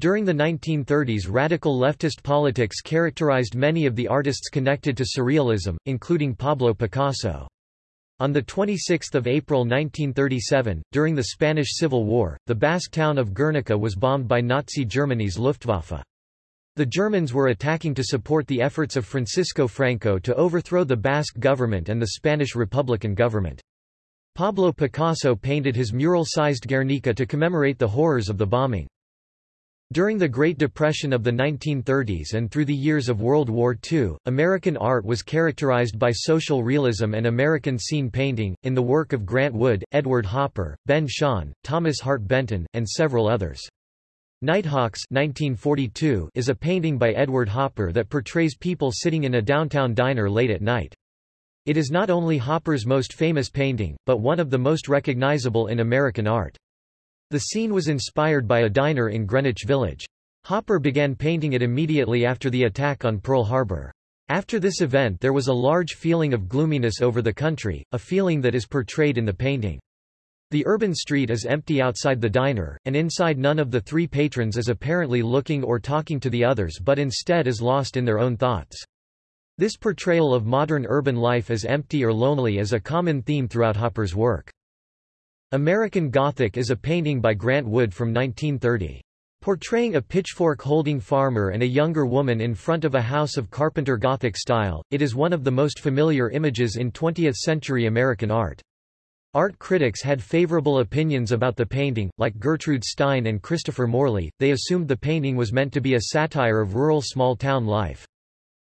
[SPEAKER 1] During the 1930s radical leftist politics characterized many of the artists connected to Surrealism, including Pablo Picasso. On 26 April 1937, during the Spanish Civil War, the Basque town of Guernica was bombed by Nazi Germany's Luftwaffe. The Germans were attacking to support the efforts of Francisco Franco to overthrow the Basque government and the Spanish Republican government. Pablo Picasso painted his mural-sized Guernica to commemorate the horrors of the bombing. During the Great Depression of the 1930s and through the years of World War II, American art was characterized by social realism and American scene painting, in the work of Grant Wood, Edward Hopper, Ben Shahn, Thomas Hart Benton, and several others. Nighthawks 1942 is a painting by Edward Hopper that portrays people sitting in a downtown diner late at night. It is not only Hopper's most famous painting, but one of the most recognizable in American art. The scene was inspired by a diner in Greenwich Village. Hopper began painting it immediately after the attack on Pearl Harbor. After this event there was a large feeling of gloominess over the country, a feeling that is portrayed in the painting. The urban street is empty outside the diner, and inside none of the three patrons is apparently looking or talking to the others but instead is lost in their own thoughts. This portrayal of modern urban life as empty or lonely is a common theme throughout Hopper's work. American Gothic is a painting by Grant Wood from 1930. Portraying a pitchfork-holding farmer and a younger woman in front of a house of Carpenter Gothic style, it is one of the most familiar images in 20th-century American art. Art critics had favorable opinions about the painting, like Gertrude Stein and Christopher Morley, they assumed the painting was meant to be a satire of rural small-town life.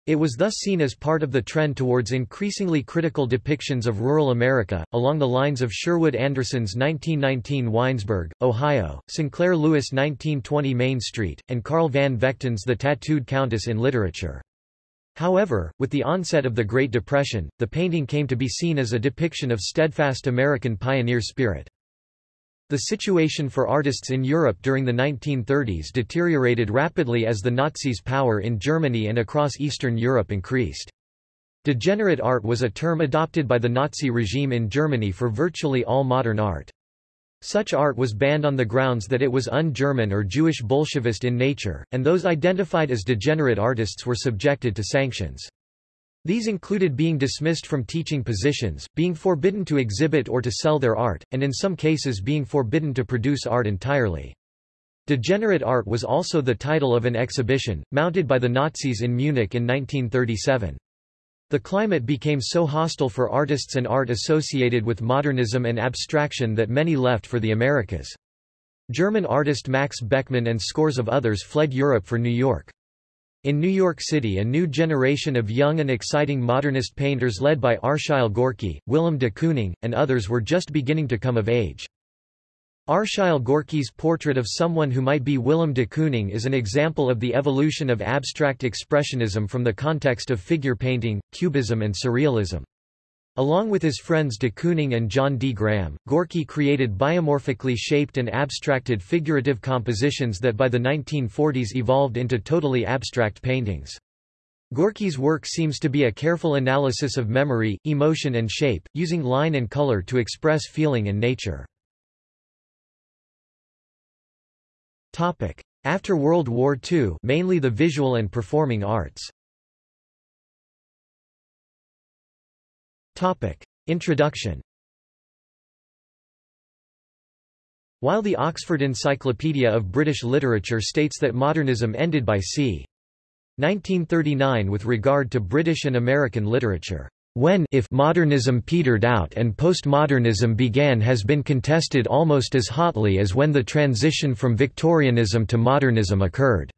[SPEAKER 1] It was thus seen as part of the trend towards increasingly critical depictions of rural America, along the lines of Sherwood Anderson's 1919 Winesburg, Ohio, Sinclair Lewis' 1920 Main Street, and Carl Van Vechten's The Tattooed Countess in literature. However, with the onset of the Great Depression, the painting came to be seen as a depiction of steadfast American pioneer spirit. The situation for artists in Europe during the 1930s deteriorated rapidly as the Nazis' power in Germany and across Eastern Europe increased. Degenerate art was a term adopted by the Nazi regime in Germany for virtually all modern art. Such art was banned on the grounds that it was un-German or Jewish Bolshevist in nature, and those identified as degenerate artists were subjected to sanctions. These included being dismissed from teaching positions, being forbidden to exhibit or to sell their art, and in some cases being forbidden to produce art entirely. Degenerate art was also the title of an exhibition, mounted by the Nazis in Munich in 1937. The climate became so hostile for artists and art associated with modernism and abstraction that many left for the Americas. German artist Max Beckmann and scores of others fled Europe for New York. In New York City a new generation of young and exciting modernist painters led by Arshile Gorky, Willem de Kooning, and others were just beginning to come of age. Arshile Gorky's portrait of someone who might be Willem de Kooning is an example of the evolution of abstract expressionism from the context of figure painting, cubism and surrealism. Along with his friends de Kooning and John D. Graham, Gorky created biomorphically shaped and abstracted figurative compositions that by the 1940s evolved into totally abstract paintings. Gorky's work seems to be a careful analysis of memory, emotion and shape, using line and color to express feeling and nature. After World War II mainly the visual and performing arts Topic. Introduction While the Oxford Encyclopedia of British Literature states that modernism ended by c. 1939 with regard to British and American literature, when if modernism petered out and postmodernism began has been contested almost as hotly as when the transition from Victorianism to modernism occurred.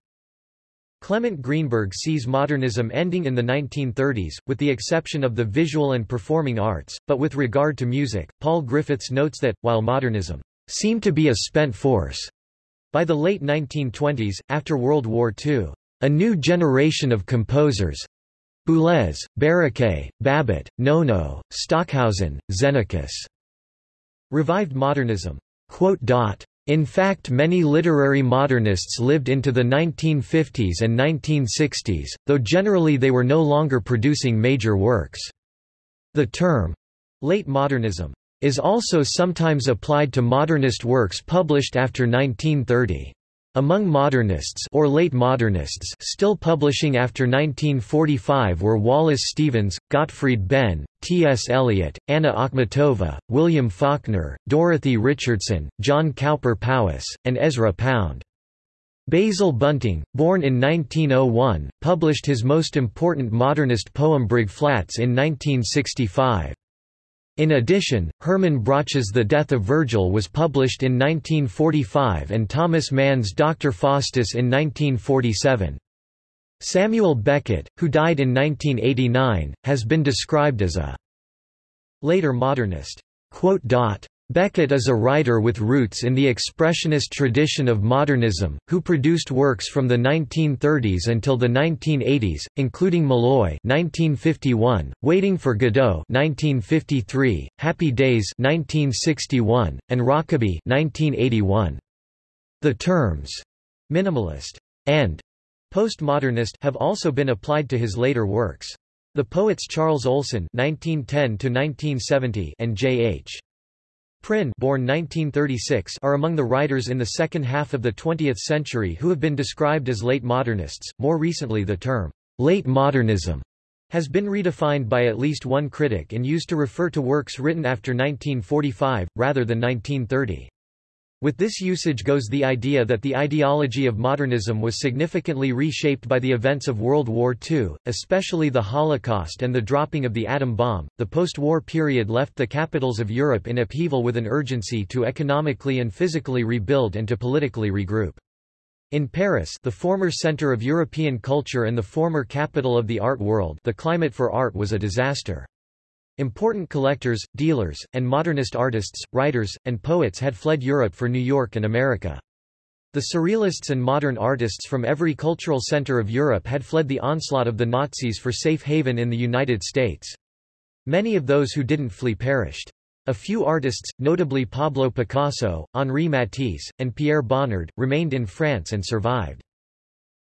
[SPEAKER 1] Clement Greenberg sees modernism ending in the 1930s, with the exception of the visual and performing arts, but with regard to music, Paul Griffiths notes that, while modernism seemed to be a spent force by the late 1920s, after World War II, a new generation of composers Boulez, Barraqué, Babbitt, Nono, Stockhausen, Xenakis revived modernism. In fact many literary modernists lived into the 1950s and 1960s, though generally they were no longer producing major works. The term, late modernism, is also sometimes applied to modernist works published after 1930. Among modernists or late modernists still publishing after 1945 were Wallace Stevens, Gottfried Benn, T. S. Eliot, Anna Akhmatova, William Faulkner, Dorothy Richardson, John Cowper Powys, and Ezra Pound. Basil Bunting, born in 1901, published his most important modernist poem Briggflatts in 1965. In addition, Hermann Broch's The Death of Virgil was published in 1945 and Thomas Mann's Dr. Faustus in 1947. Samuel Beckett, who died in 1989, has been described as a later modernist. Beckett is a writer with roots in the expressionist tradition of modernism, who produced works from the 1930s until the 1980s, including Molloy (1951), Waiting for Godot (1953), Happy Days (1961), and Rockaby (1981). The terms minimalist and postmodernist have also been applied to his later works. The poets Charles Olson (1910–1970) and J.H. Prynne born 1936 are among the writers in the second half of the 20th century who have been described as late modernists. More recently the term, late modernism, has been redefined by at least one critic and used to refer to works written after 1945, rather than 1930. With this usage goes the idea that the ideology of modernism was significantly reshaped by the events of World War II, especially the Holocaust and the dropping of the atom bomb. The post-war period left the capitals of Europe in upheaval with an urgency to economically and physically rebuild and to politically regroup. In Paris the former center of European culture and the former capital of the art world the climate for art was a disaster. Important collectors, dealers, and modernist artists, writers, and poets had fled Europe for New York and America. The surrealists and modern artists from every cultural center of Europe had fled the onslaught of the Nazis for safe haven in the United States. Many of those who didn't flee perished. A few artists, notably Pablo Picasso, Henri Matisse, and Pierre Bonnard, remained in France and survived.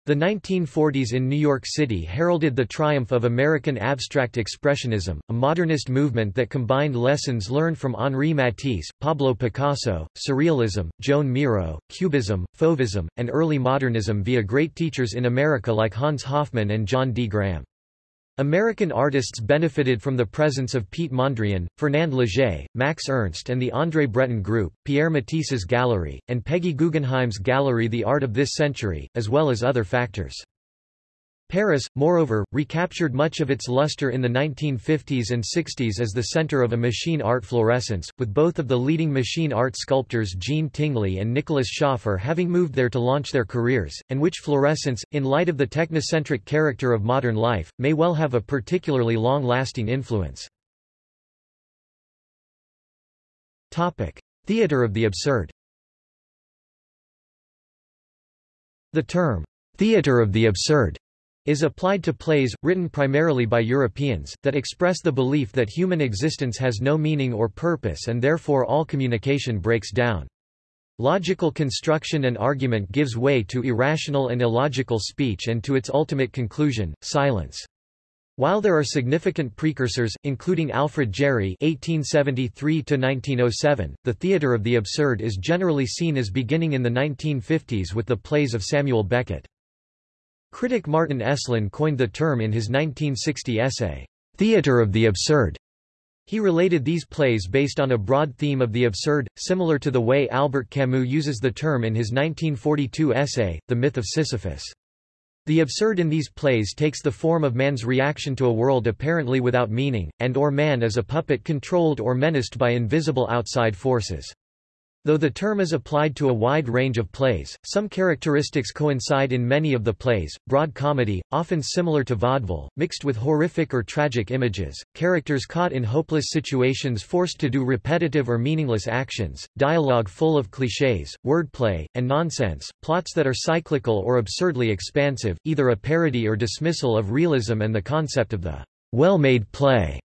[SPEAKER 1] The 1940s in New York City heralded the triumph of American abstract expressionism, a modernist movement that combined lessons learned from Henri Matisse, Pablo Picasso, Surrealism, Joan Miro, Cubism, Fauvism, and early modernism via great teachers in America like Hans Hofmann and John D. Graham. American artists benefited from the presence of Piet Mondrian, Fernand Léger, Max Ernst and the André Breton Group, Pierre Matisse's Gallery, and Peggy Guggenheim's Gallery The Art of This Century, as well as other factors. Paris, moreover, recaptured much of its luster in the 1950s and 60s as the center of a machine art fluorescence, with both of the leading machine art sculptors Jean Tinguely and Nicolas Schöffer having moved there to launch their careers, and which fluorescence, in light of the technocentric character of modern life, may well have a particularly long-lasting influence. Topic. Theatre of the absurd The term, theatre of the absurd is applied to plays, written primarily by Europeans, that express the belief that human existence has no meaning or purpose and therefore all communication breaks down. Logical construction and argument gives way to irrational and illogical speech and to its ultimate conclusion, silence. While there are significant precursors, including Alfred Jarry (1873–1907), the theatre of the absurd is generally seen as beginning in the 1950s with the plays of Samuel Beckett. Critic Martin Esslin coined the term in his 1960 essay, Theatre of the Absurd. He related these plays based on a broad theme of the absurd, similar to the way Albert Camus uses the term in his 1942 essay, The Myth of Sisyphus. The absurd in these plays takes the form of man's reaction to a world apparently without meaning, and or man as a puppet controlled or menaced by invisible outside forces. Though the term is applied to a wide range of plays, some characteristics coincide in many of the plays, broad comedy, often similar to vaudeville, mixed with horrific or tragic images, characters caught in hopeless situations forced to do repetitive or meaningless actions, dialogue full of clichés, wordplay, and nonsense, plots that are cyclical or absurdly expansive, either a parody or dismissal of realism and the concept of the well-made play.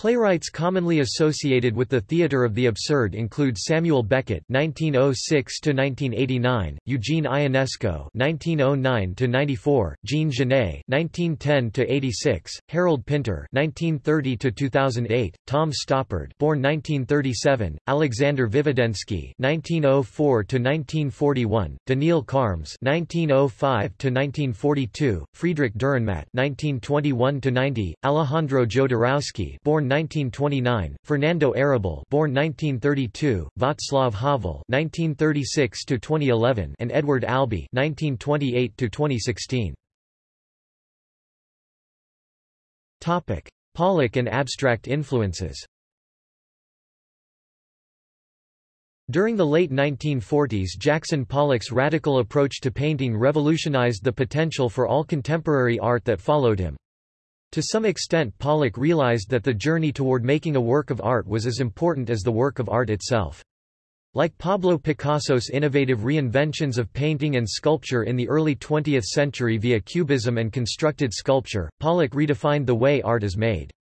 [SPEAKER 1] Playwrights commonly associated with the theater of the absurd include Samuel Beckett (1906–1989), Eugene Ionesco (1909–94), Jean Genet (1910–86), Harold Pinter (1930–2008), Tom Stoppard (born 1937), Alexander Vvedensky (1904–1941), Daniil Kharms (1905–1942), Friedrich Dürrenmatt (1921–90), Alejandro Jodorowsky (born 1929, Fernando Arrabal born 1932, Václav Havel 1936 to 2011 and Edward Albee 1928 to 2016. Topic: Pollock and abstract influences. During the late 1940s Jackson Pollock's radical approach to painting revolutionized the potential for all contemporary art that followed him. To some extent Pollock realized that the journey toward making a work of art was as important as the work of art itself. Like Pablo Picasso's innovative reinventions of painting and sculpture in the early 20th century via cubism and constructed sculpture, Pollock redefined the way art is made.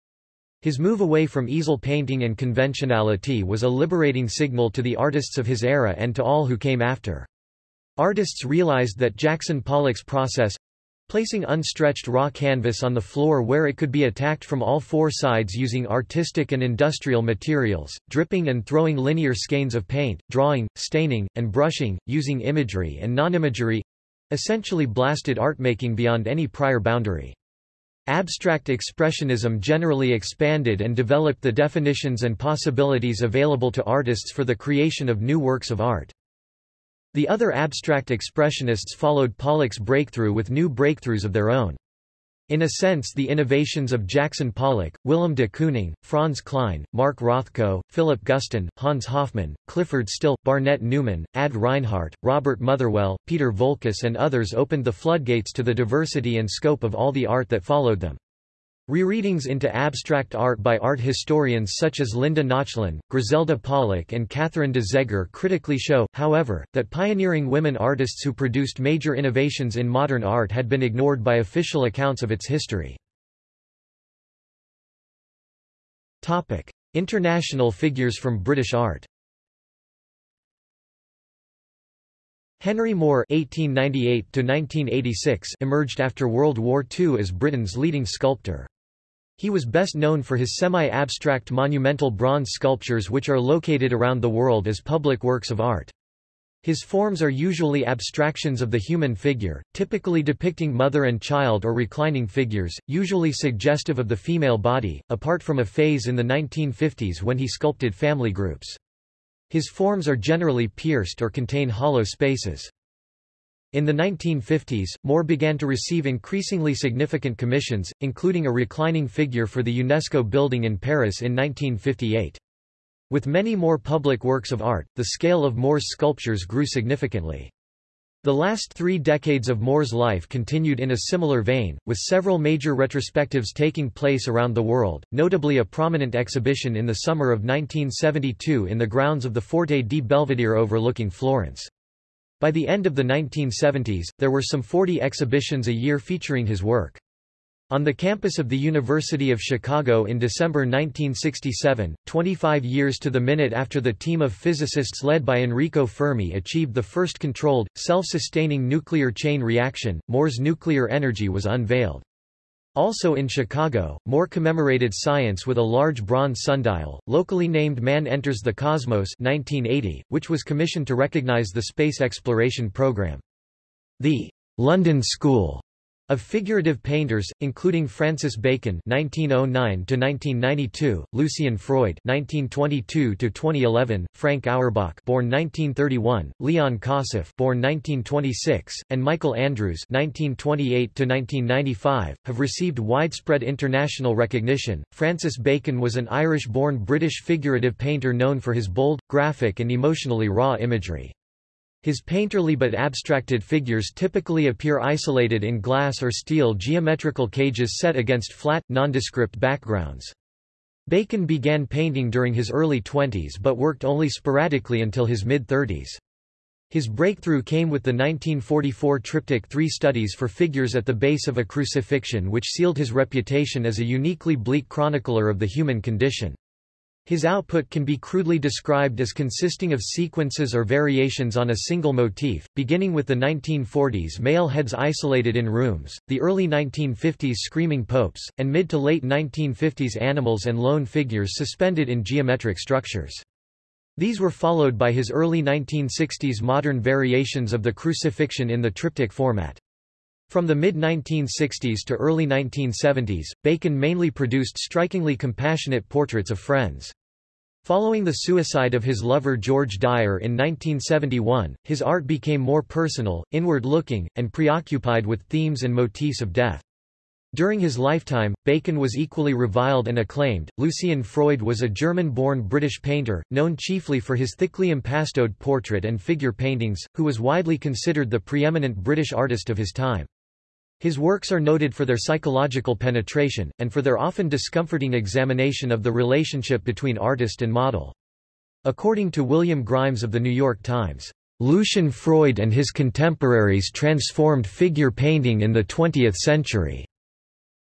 [SPEAKER 1] His move away from easel painting and conventionality was a liberating signal to the artists of his era and to all who came after. Artists realized that Jackson Pollock's process, Placing unstretched raw canvas on the floor where it could be attacked from all four sides using artistic and industrial materials, dripping and throwing linear skeins of paint, drawing, staining, and brushing, using imagery and non-imagery—essentially blasted art-making beyond any prior boundary. Abstract expressionism generally expanded and developed the definitions and possibilities available to artists for the creation of new works of art. The other abstract expressionists followed Pollock's breakthrough with new breakthroughs of their own. In a sense the innovations of Jackson Pollock, Willem de Kooning, Franz Kline, Mark Rothko, Philip Guston, Hans Hofmann, Clyfford Still, Barnett Newman, Ad Reinhardt, Robert Motherwell, Peter Voulkos and others opened the floodgates to the diversity and scope of all the art that followed them. Rereadings into abstract art by art historians such as Linda Nochlin, Griselda Pollock and Catherine de Zegher critically show, however, that pioneering women artists who produced major innovations in modern art had been ignored by official accounts of its history. International figures from British art Henry Moore (1898–1986) emerged after World War II as Britain's leading sculptor. He was best known for his semi-abstract monumental bronze sculptures which are located around the world as public works of art. His forms are usually abstractions of the human figure, typically depicting mother and child or reclining figures, usually suggestive of the female body, apart from a phase in the 1950s when he sculpted family groups. His forms are generally pierced or contain hollow spaces. In the 1950s, Moore began to receive increasingly significant commissions, including a reclining figure for the UNESCO building in Paris in 1958. With many more public works of art, the scale of Moore's sculptures grew significantly. The last three decades of Moore's life continued in a similar vein, with several major retrospectives taking place around the world, notably a prominent exhibition in the summer of 1972 in the grounds of the Forte di Belvedere overlooking Florence. By the end of the 1970s, there were some 40 exhibitions a year featuring his work. On the campus of the University of Chicago in December 1967, 25 years to the minute after the team of physicists led by Enrico Fermi achieved the first controlled, self-sustaining nuclear chain reaction, Moore's nuclear energy was unveiled. Also in Chicago, Moore commemorated science with a large bronze sundial, locally named Man Enters the Cosmos 1980, which was commissioned to recognize the space exploration program. The London School of figurative painters, including Francis Bacon (1909–1992), Lucian Freud (1922–2011), Frank Auerbach (born 1931), Leon Kossoff (born 1926), and Michael Andrews (1928–1995), have received widespread international recognition. Francis Bacon was an Irish-born British figurative painter known for his bold, graphic, and emotionally raw imagery. His painterly but abstracted figures typically appear isolated in glass or steel geometrical cages set against flat, nondescript backgrounds. Bacon began painting during his early twenties but worked only sporadically until his mid-thirties. His breakthrough came with the 1944 triptych Three Studies for Figures at the Base of a Crucifixion which sealed his reputation as a uniquely bleak chronicler of the human condition. His output can be crudely described as consisting of sequences or variations on a single motif, beginning with the 1940s male heads isolated in rooms, the early 1950s screaming popes, and mid to late 1950s animals and lone figures suspended in geometric structures. These were followed by his early 1960s modern variations of the crucifixion in the triptych format. From the mid-1960s to early 1970s, Bacon mainly produced strikingly compassionate portraits of friends. Following the suicide of his lover George Dyer in 1971, his art became more personal, inward-looking, and preoccupied with themes and motifs of death. During his lifetime, Bacon was equally reviled and acclaimed. Lucian Freud was a German-born British painter, known chiefly for his thickly impastoed portrait and figure paintings, who was widely considered the preeminent British artist of his time. His works are noted for their psychological penetration, and for their often discomforting examination of the relationship between artist and model. According to William Grimes of The New York Times, "...Lucian Freud and his contemporaries transformed figure painting in the 20th century."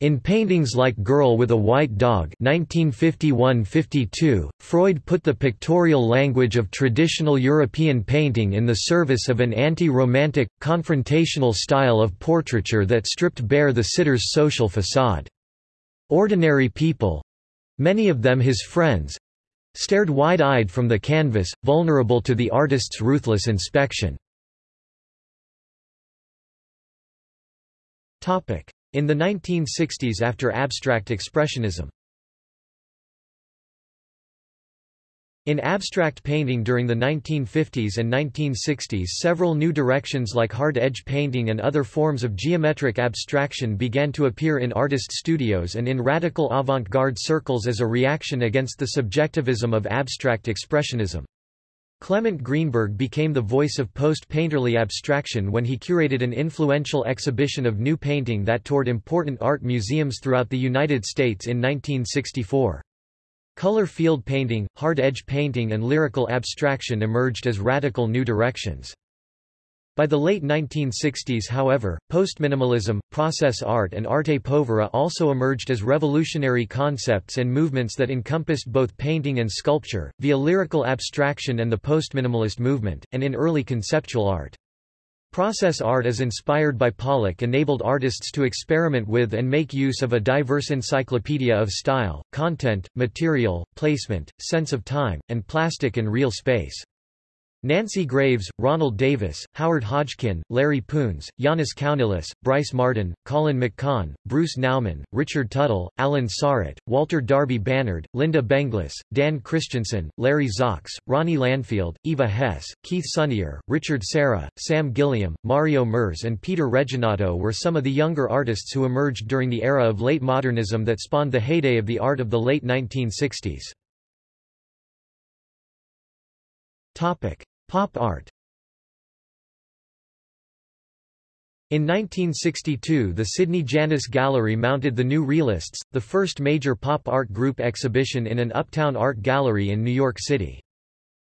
[SPEAKER 1] In paintings like Girl with a White Dog 1951–52, Freud put the pictorial language of traditional European painting in the service of an anti-romantic, confrontational style of portraiture that stripped bare the sitter's social facade. Ordinary people—many of them his friends—stared wide-eyed from the canvas, vulnerable to the artist's ruthless inspection. In the 1960s after abstract expressionism In abstract painting during the 1950s and 1960s several new directions like hard-edge painting and other forms of geometric abstraction began to appear in artist studios and in radical avant-garde circles as a reaction against the subjectivism of abstract expressionism. Clement Greenberg became the voice of post-painterly abstraction when he curated an influential exhibition of new painting that toured important art museums throughout the United States in 1964. Color field painting, hard-edge painting and lyrical abstraction emerged as radical new directions. By the late 1960s however, postminimalism, process art and arte povera also emerged as revolutionary concepts and movements that encompassed both painting and sculpture, via lyrical abstraction and the postminimalist movement, and in early conceptual art. Process art as inspired by Pollock enabled artists to experiment with and make use of a diverse encyclopedia of style, content, material, placement, sense of time, and plastic and real space. Nancy Graves, Ronald Davis, Howard Hodgkin, Larry Poons, Jannis Kounellis, Bryce Marden, Colin McCahon, Bruce Nauman, Richard Tuttle, Alan Saret, Walter Darby Bannard, Lynda Benglis, Dan Christensen, Larry Zox, Ronnie Landfield, Eva Hesse, Keith Sonnier, Richard Serra, Sam Gilliam, Mario Merz and Peter Reginato were some of the younger artists who emerged during the era of late modernism that spawned the heyday of the art of the late 1960s. Topic. Pop art In 1962 the Sidney Janis Gallery mounted the New Realists, the first major pop art group exhibition in an uptown art gallery in New York City.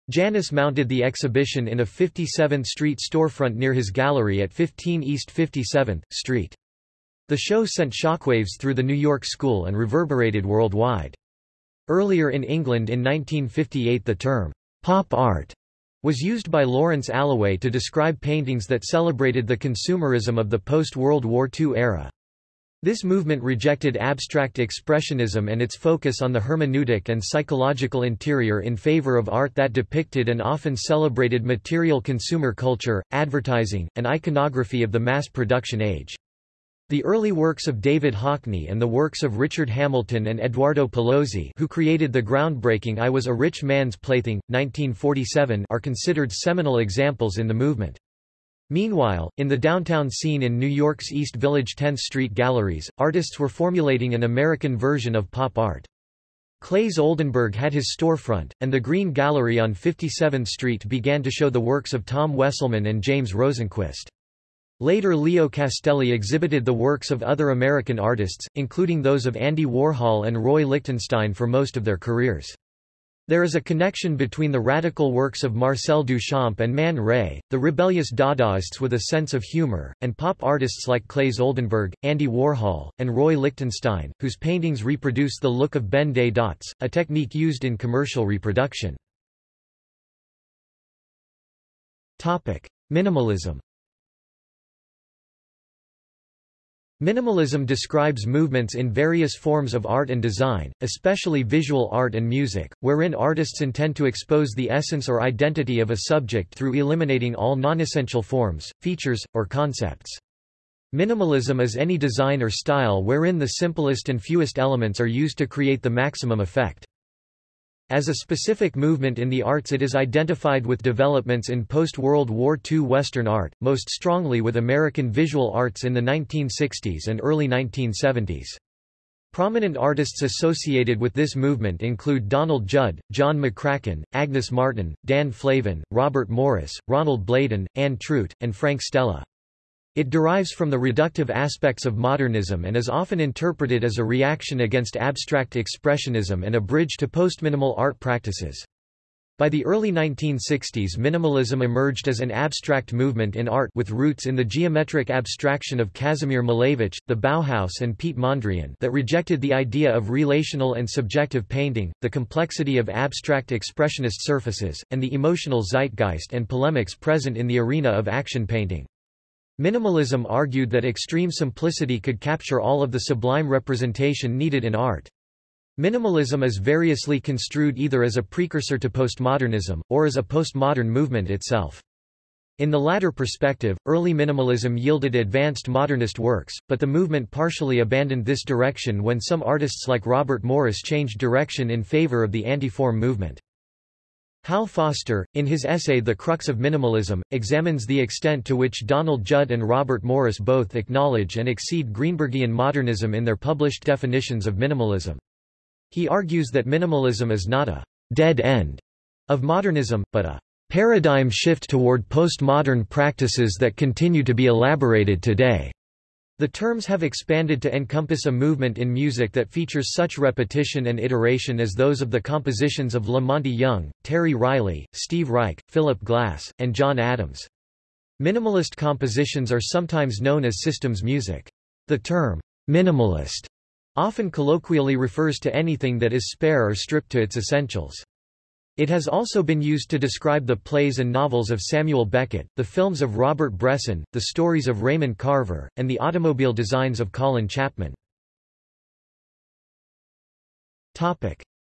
[SPEAKER 1] Janis mounted the exhibition in a 57th Street storefront near his gallery at 15 East 57th Street. The show sent shockwaves through the New York school and reverberated worldwide. Earlier in England in 1958 the term, pop art was used by Lawrence Alloway to describe paintings that celebrated the consumerism of the post-World War II era. This movement rejected abstract expressionism and its focus on the hermeneutic and psychological interior in favor of art that depicted and often celebrated material consumer culture, advertising, and iconography of the mass production age. The early works of David Hockney and the works of Richard Hamilton and Eduardo Paolozzi who created the groundbreaking I Was a Rich Man's Plaything, 1947 are considered seminal examples in the movement. Meanwhile, in the downtown scene in New York's East Village 10th Street galleries, artists were formulating an American version of pop art. Claes Oldenburg had his storefront, and the Green Gallery on 57th Street began to show the works of Tom Wesselmann and James Rosenquist. Later Leo Castelli exhibited the works of other American artists, including those of Andy Warhol and Roy Lichtenstein for most of their careers. There is a connection between the radical works of Marcel Duchamp and Man Ray, the rebellious Dadaists with a sense of humor, and pop artists like Claes Oldenburg, Andy Warhol, and Roy Lichtenstein, whose paintings reproduce the look of Ben Day dots, a technique used in commercial reproduction. Minimalism Minimalism describes movements in various forms of art and design, especially visual art and music, wherein artists intend to expose the essence or identity of a subject through eliminating all non-essential forms, features, or concepts. Minimalism is any design or style wherein the simplest and fewest elements are used to create the maximum effect. As a specific movement in the arts it is identified with developments in post-World War II Western art, most strongly with American visual arts in the 1960s and early 1970s. Prominent artists associated with this movement include Donald Judd, John McCracken, Agnes Martin, Dan Flavin, Robert Morris, Ronald Bladen, Anne Truitt, and Frank Stella. It derives from the reductive aspects of modernism and is often interpreted as a reaction against abstract expressionism and a bridge to postminimal art practices. By the early 1960s minimalism emerged as an abstract movement in art with roots in the geometric abstraction of Kazimir Malevich, the Bauhaus and Piet Mondrian that rejected the idea of relational and subjective painting, the complexity of abstract expressionist surfaces, and the emotional zeitgeist and polemics present in the arena of action painting. Minimalism argued that extreme simplicity could capture all of the sublime representation needed in art. Minimalism is variously construed either as a precursor to postmodernism, or as a postmodern movement itself. In the latter perspective, early minimalism yielded advanced modernist works, but the movement partially abandoned this direction when some artists like Robert Morris changed direction in favor of the anti-form movement. Hal Foster, in his essay The Crux of Minimalism, examines the extent to which Donald Judd and Robert Morris both acknowledge and exceed Greenbergian modernism in their published definitions of minimalism. He argues that minimalism is not a dead end of modernism, but a paradigm shift toward postmodern practices that continue to be elaborated today. The terms have expanded to encompass a movement in music that features such repetition and iteration as those of the compositions of La Monte Young, Terry Riley, Steve Reich, Philip Glass, and John Adams. Minimalist compositions are sometimes known as systems music. The term, minimalist, often colloquially refers to anything that is spare or stripped to its essentials. It has also been used to describe the plays and novels of Samuel Beckett, the films of Robert Bresson, the stories of Raymond Carver, and the automobile designs of Colin Chapman.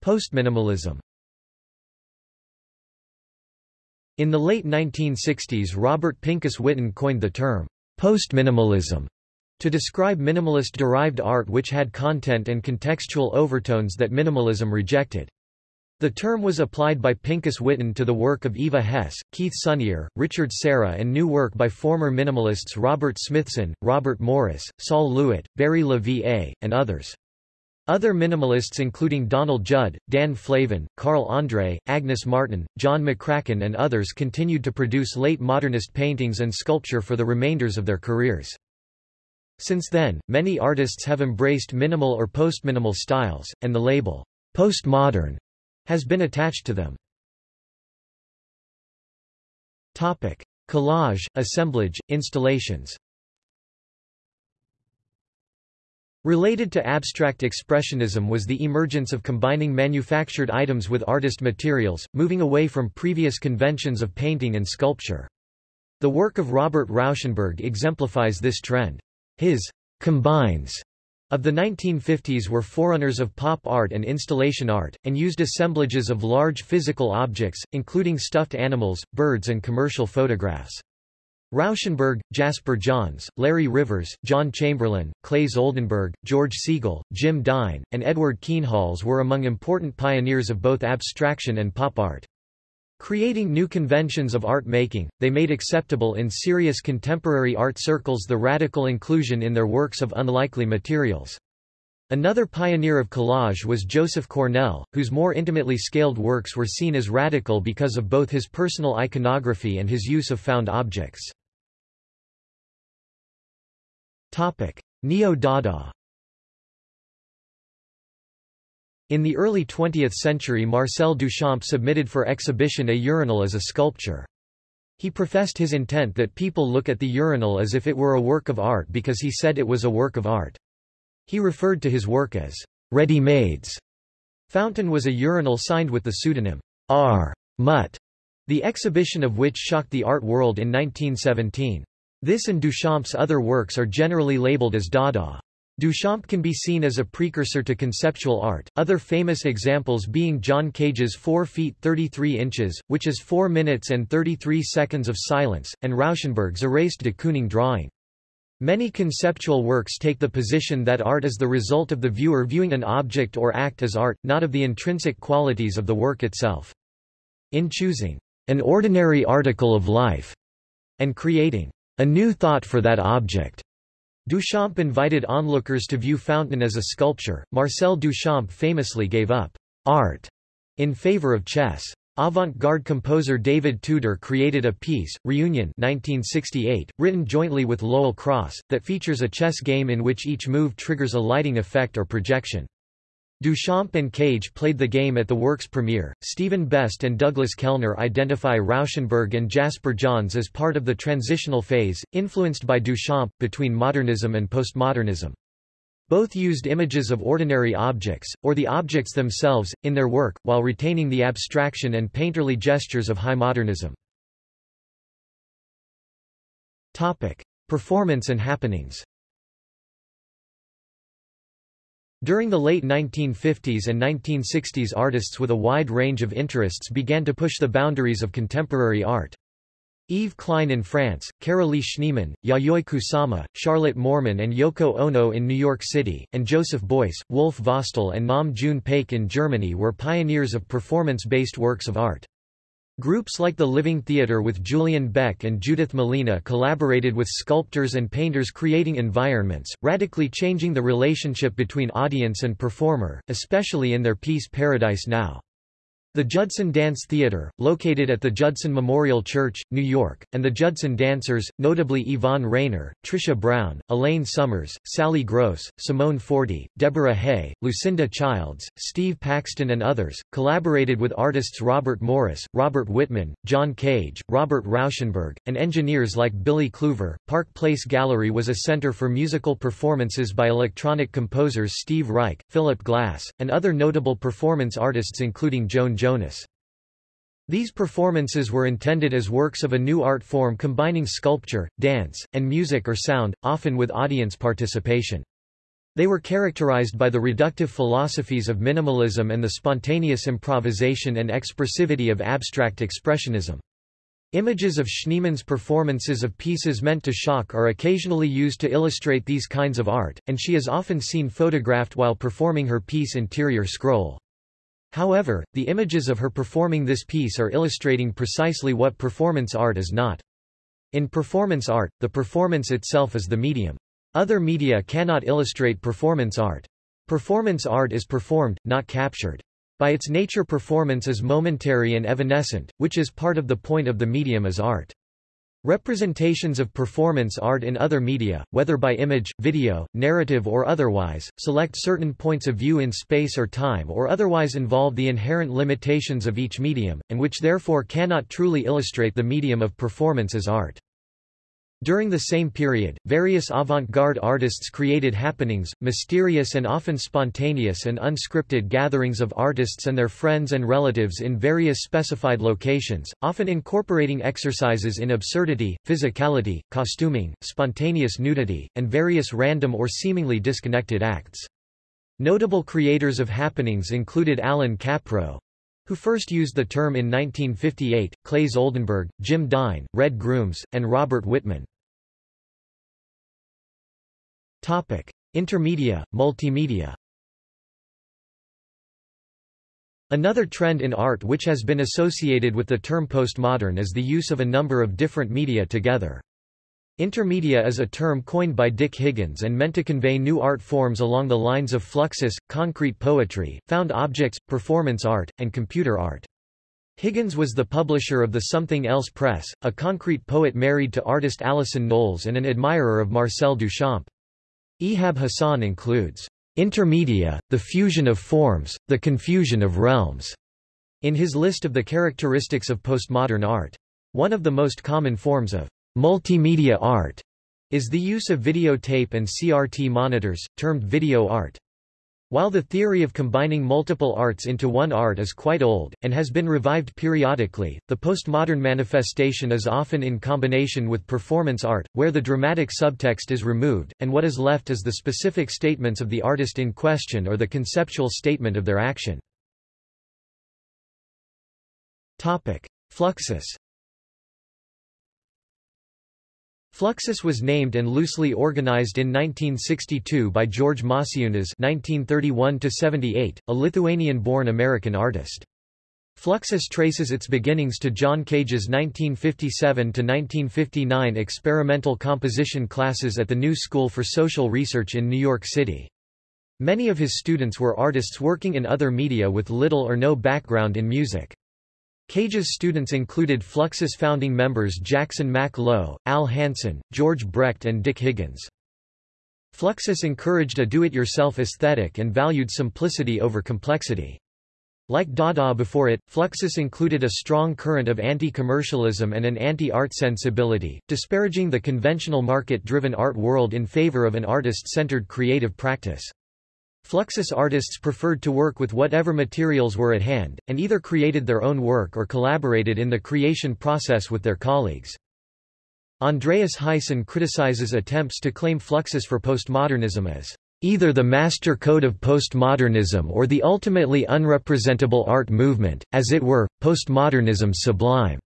[SPEAKER 1] Postminimalism In the late 1960s Robert Pincus Witten coined the term, postminimalism, to describe minimalist-derived art which had content and contextual overtones that minimalism rejected. The term was applied by Pincus Witten to the work of Eva Hesse, Keith Sonnier, Richard Serra and new work by former minimalists Robert Smithson, Robert Morris, Sol LeWitt, Barry Va, and others. Other minimalists including Donald Judd, Dan Flavin, Carl Andre, Agnes Martin, John McCracken and others continued to produce late modernist paintings and sculpture for the remainders of their careers. Since then, many artists have embraced minimal or postminimal styles, and the label, postmodern, has been attached to them. Topic: Collage, assemblage, installations. Related to abstract expressionism was the emergence of combining manufactured items with artist materials, moving away from previous conventions of painting and sculpture. The work of Robert Rauschenberg exemplifies this trend. His combines of the 1950s were forerunners of pop art and installation art, and used assemblages of large physical objects, including stuffed animals, birds and commercial photographs. Rauschenberg, Jasper Johns, Larry Rivers, John Chamberlain, Claes Oldenburg, George Segal, Jim Dine, and Edward Kienholz were among important pioneers of both abstraction and pop art. Creating new conventions of art making, they made acceptable in serious contemporary art circles the radical inclusion in their works of unlikely materials. Another pioneer of collage was Joseph Cornell, whose more intimately scaled works were seen as radical because of both his personal iconography and his use of found objects. Neo-Dada In the early 20th century Marcel Duchamp submitted for exhibition a urinal as a sculpture. He professed his intent that people look at the urinal as if it were a work of art because he said it was a work of art. He referred to his work as ready-mades. Fountain was a urinal signed with the pseudonym R. Mutt, the exhibition of which shocked the art world in 1917. This and Duchamp's other works are generally labeled as Dada. Duchamp can be seen as a precursor to conceptual art, other famous examples being John Cage's 4 feet 33 inches, which is 4 minutes and 33 seconds of silence, and Rauschenberg's erased de Kooning drawing. Many conceptual works take the position that art is the result of the viewer viewing an object or act as art, not of the intrinsic qualities of the work itself. In choosing an ordinary article of life and creating a new thought for that object, Duchamp invited onlookers to view Fountain as a sculpture. Marcel Duchamp famously gave up art in favor of chess. Avant-garde composer David Tudor created a piece, Reunion 1968, written jointly with Lowell Cross, that features a chess game in which each move triggers a lighting effect or projection. Duchamp and Cage played the game at the work's premiere. Stephen Best and Douglas Kellner identify Rauschenberg and Jasper Johns as part of the transitional phase, influenced by Duchamp, between modernism and postmodernism. Both used images of ordinary objects, or the objects themselves, in their work, while retaining the abstraction and painterly gestures of high modernism. Topic. Performance and happenings During the late 1950s and 1960s artists with a wide range of interests began to push the boundaries of contemporary art. Yves Klein in France, Carolee Schneemann, Yayoi Kusama, Charlotte Moorman and Yoko Ono in New York City, and Joseph Beuys, Wolf Vostell and Nam June Paik in Germany were pioneers of performance-based works of art. Groups like the Living Theatre with Julian Beck and Judith Malina collaborated with sculptors and painters creating environments, radically changing the relationship between audience and performer, especially in their piece Paradise Now. The Judson Dance Theater, located at the Judson Memorial Church, New York, and the Judson Dancers, notably Yvonne Rainer, Trisha Brown, Elaine Summers, Sally Gross, Simone Forti, Deborah Hay, Lucinda Childs, Steve Paxton and others, collaborated with artists Robert Morris, Robert Whitman, John Cage, Robert Rauschenberg, and engineers like Billy Kluver. Park Place Gallery was a center for musical performances by electronic composers Steve Reich, Philip Glass, and other notable performance artists including Joan Jonas. These performances were intended as works of a new art form combining sculpture, dance, and music or sound, often with audience participation. They were characterized by the reductive philosophies of minimalism and the spontaneous improvisation and expressivity of abstract expressionism. Images of Schneemann's performances of pieces meant to shock are occasionally used to illustrate these kinds of art, and she is often seen photographed while performing her piece Interior Scroll. However, the images of her performing this piece are illustrating precisely what performance art is not. In performance art, the performance itself is the medium. Other media cannot illustrate performance art. Performance art is performed, not captured. By its nature performance is momentary and evanescent, which is part of the point of the medium as art. Representations of performance art in other media, whether by image, video, narrative or otherwise, select certain points of view in space or time or otherwise involve the inherent limitations of each medium, and which therefore cannot truly illustrate the medium of performance as art. During the same period, various avant-garde artists created happenings, mysterious and often spontaneous and unscripted gatherings of artists and their friends and relatives in various specified locations, often incorporating exercises in absurdity, physicality, costuming, spontaneous nudity, and various random or seemingly disconnected acts. Notable creators of happenings included Allan Kaprow, who first used the term in 1958, Claes Oldenburg, Jim Dine, Red Grooms, and Robert Whitman. Topic: Intermedia, multimedia. Another trend in art which has been associated with the term postmodern is the use of a number of different media together. Intermedia is a term coined by Dick Higgins and meant to convey new art forms along the lines of fluxus, concrete poetry, found objects, performance art, and computer art. Higgins was the publisher of the Something Else Press, a concrete poet married to artist Alison Knowles and an admirer of Marcel Duchamp. Ihab Hassan includes intermedia, the fusion of forms, the confusion of realms, in his list of the characteristics of postmodern art. One of the most common forms of multimedia art is the use of videotape and CRT monitors, termed video art. While the theory of combining multiple arts into one art is quite old, and has been revived periodically, the postmodern manifestation is often in combination with performance art, where the dramatic subtext is removed, and what is left is the specific statements of the artist in question or the conceptual statement of their action. Fluxus Fluxus was named and loosely organized in 1962 by George Maciunas (1931–78), a Lithuanian-born American artist. Fluxus traces its beginnings to John Cage's 1957–1959 experimental composition classes at the New School for Social Research in New York City. Many of his students were artists working in other media with little or no background in music. Cage's students included Fluxus founding members Jackson Mac Low, Al Hansen, George Brecht and Dick Higgins. Fluxus encouraged a do-it-yourself aesthetic and valued simplicity over complexity. Like Dada before it, Fluxus included a strong current of anti-commercialism and an anti-art sensibility, disparaging the conventional market-driven art world in favor of an artist-centered creative practice. Fluxus artists preferred to work with whatever materials were at hand, and either created their own work or collaborated in the creation process with their colleagues. Andreas Huyssen criticizes attempts to claim Fluxus for postmodernism as either the master code of postmodernism or the ultimately unrepresentable art movement, as it were, postmodernism sublime.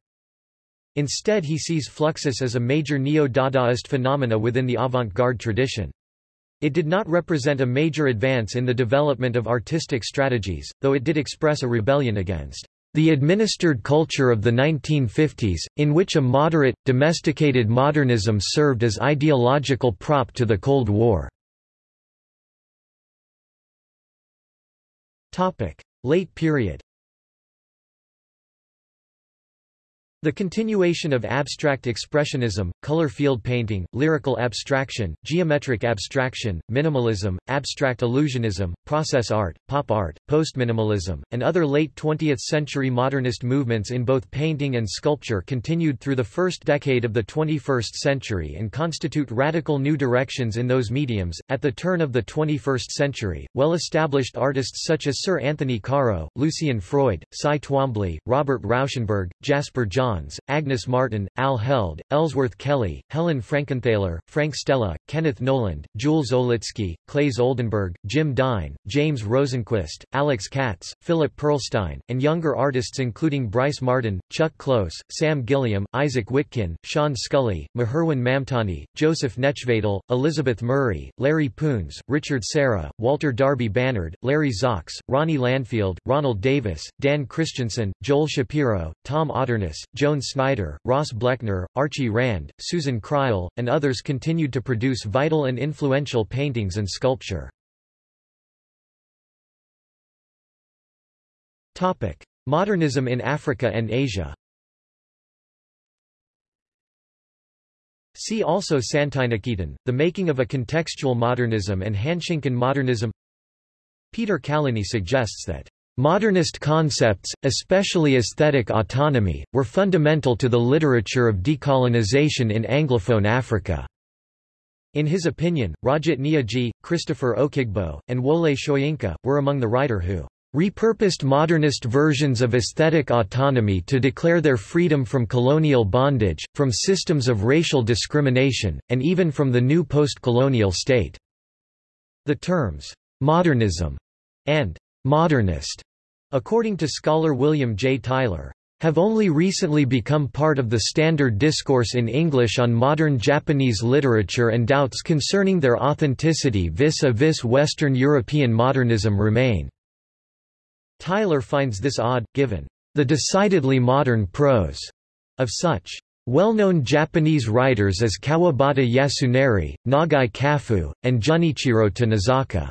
[SPEAKER 1] Instead he sees Fluxus as a major neo-Dadaist phenomena within the avant-garde tradition. It did not represent a major advance in the development of artistic strategies, though it did express a rebellion against the administered culture of the 1950s, in which a moderate, domesticated modernism served as ideological prop to the Cold War. Late period The continuation of abstract expressionism, color field painting, lyrical abstraction, geometric abstraction, minimalism, abstract illusionism, process art, pop art, postminimalism, and other late 20th-century modernist movements in both painting and sculpture continued through the first decade of the 21st century and constitute radical new directions in those mediums. At the turn of the 21st century, well-established artists such as Sir Anthony Caro, Lucian Freud, Cy Twombly, Robert Rauschenberg, Jasper John Johns, Agnes Martin, Al Held, Ellsworth Kelly, Helen Frankenthaler, Frank Stella, Kenneth Noland, Jules Olitski, Claes Oldenburg, Jim Dine, James Rosenquist, Alex Katz, Philip Pearlstein, and younger artists including Bryce Marden, Chuck Close, Sam Gilliam, Isaac Witkin, Sean Scully, Maherwan Mamtani, Joseph Nechvatal, Elizabeth Murray, Larry Poons, Richard Serra, Walter Darby Bannard, Larry Zox, Ronnie Landfield, Ronald Davis, Dan Christensen, Joel Shapiro, Tom Otterness, Joan Snyder, Ross Bleckner, Archie Rand, Susan Crile, and others continued to produce vital and influential paintings and sculpture. Modernism in Africa and Asia See also Santiniketan, The Making of a Contextual Modernism and Hanshinkan Modernism Peter Kalliney suggests that Modernist concepts, especially aesthetic autonomy, were fundamental to the literature of decolonization in Anglophone Africa. In his opinion, Rajat Neogy, Christopher Okigbo, and Wole Soyinka, were among the writer who repurposed modernist versions of aesthetic autonomy to declare their freedom from colonial bondage, from systems of racial discrimination, and even from the new post-colonial state. The terms, modernism and modernist, according to scholar William J. Tyler, have only recently become part of the standard discourse in English on modern Japanese literature and doubts concerning their authenticity vis-a-vis -vis Western European modernism remain. Tyler finds this odd, given the decidedly modern prose of such well-known Japanese writers as Kawabata Yasunari, Nagai Kafu, and Junichiro Tanizaki.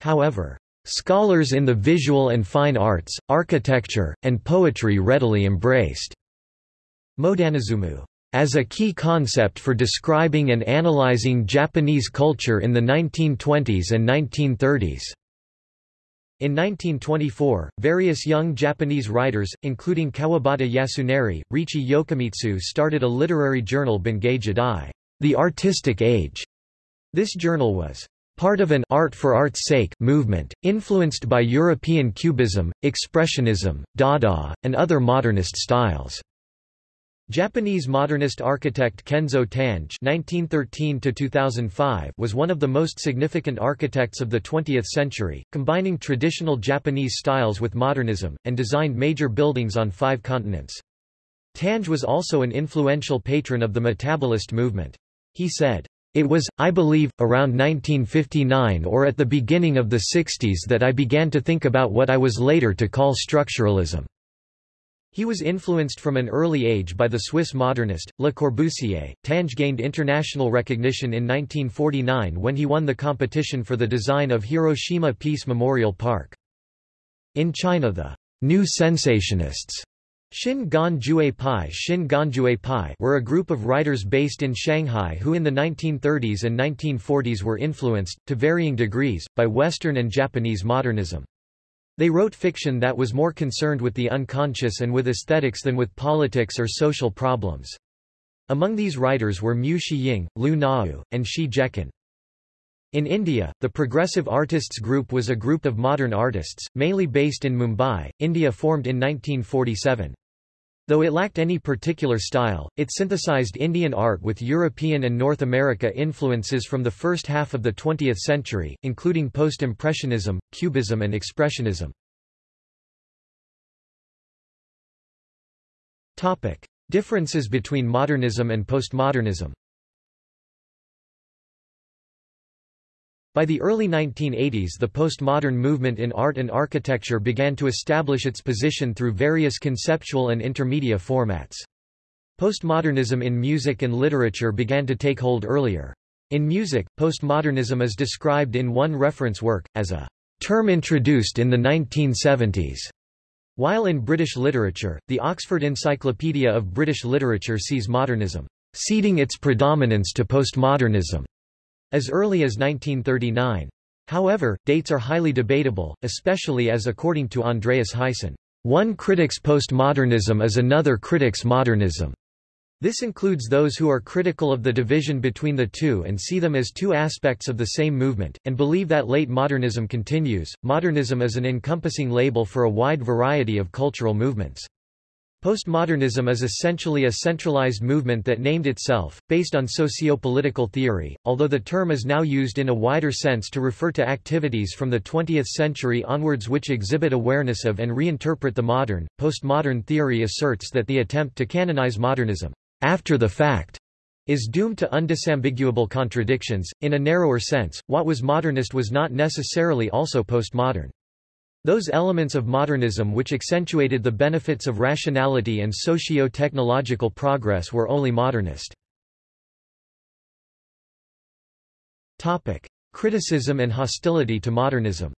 [SPEAKER 1] However, Scholars in the visual and fine arts, architecture, and poetry readily embraced Modanizumu as a key concept for describing and analyzing Japanese culture in the 1920s and 1930s. In 1924, various young Japanese writers, including Kawabata Yasunari, Riichi Yokomitsu started a literary journal Bungei Jidai, the Artistic Age. This journal was part of an art for art's sake movement, influenced by European Cubism, Expressionism, Dada, and other modernist styles. Japanese modernist architect Kenzo Tange (1913–2005) was one of the most significant architects of the 20th century, combining traditional Japanese styles with modernism, and designed major buildings on five continents. Tange was also an influential patron of the metabolist movement. He said, "It was, I believe, around 1959 or at the beginning of the 60s that I began to think about what I was later to call structuralism." He was influenced from an early age by the Swiss modernist, Le Corbusier. Tange gained international recognition in 1949 when he won the competition for the design of Hiroshima Peace Memorial Park. In China the New Sensationists Xin Ganjue Pai, Xin Ganjue Pai were a group of writers based in Shanghai who in the 1930s and 1940s were influenced, to varying degrees, by Western and Japanese modernism. They wrote fiction that was more concerned with the unconscious and with aesthetics than with politics or social problems. Among these writers were Mu Shiying, Lu Nao, and Shi Zhecun. In India, the Progressive Artists Group was a group of modern artists, mainly based in Mumbai, India formed in 1947. Though it lacked any particular style, it synthesized Indian art with European and North America influences from the first half of the 20th century, including Post-Impressionism, Cubism and Expressionism. Differences between modernism and postmodernism By the early 1980s the postmodern movement in art and architecture began to establish its position through various conceptual and intermedia formats. Postmodernism in music and literature began to take hold earlier. In music, postmodernism is described in one reference work, as a term introduced in the 1970s. While in British literature, the Oxford Encyclopedia of British Literature sees modernism ceding its predominance to postmodernism as early as 1939. However, dates are highly debatable, especially as according to Andreas Huyssen, one critic's postmodernism is another critic's modernism. This includes those who are critical of the division between the two and see them as two aspects of the same movement, and believe that late modernism continues. Modernism is an encompassing label for a wide variety of cultural movements. Postmodernism is essentially a centralized movement that named itself, based on socio-political theory, although the term is now used in a wider sense to refer to activities from the 20th century onwards which exhibit awareness of and reinterpret the modern. Postmodern theory asserts that the attempt to canonize modernism, after the fact, is doomed to undisambiguable contradictions. In a narrower sense, what was modernist was not necessarily also postmodern. Those elements of modernism which accentuated the benefits of rationality and socio-technological progress were only modernist. Topic: Criticism and hostility to modernism.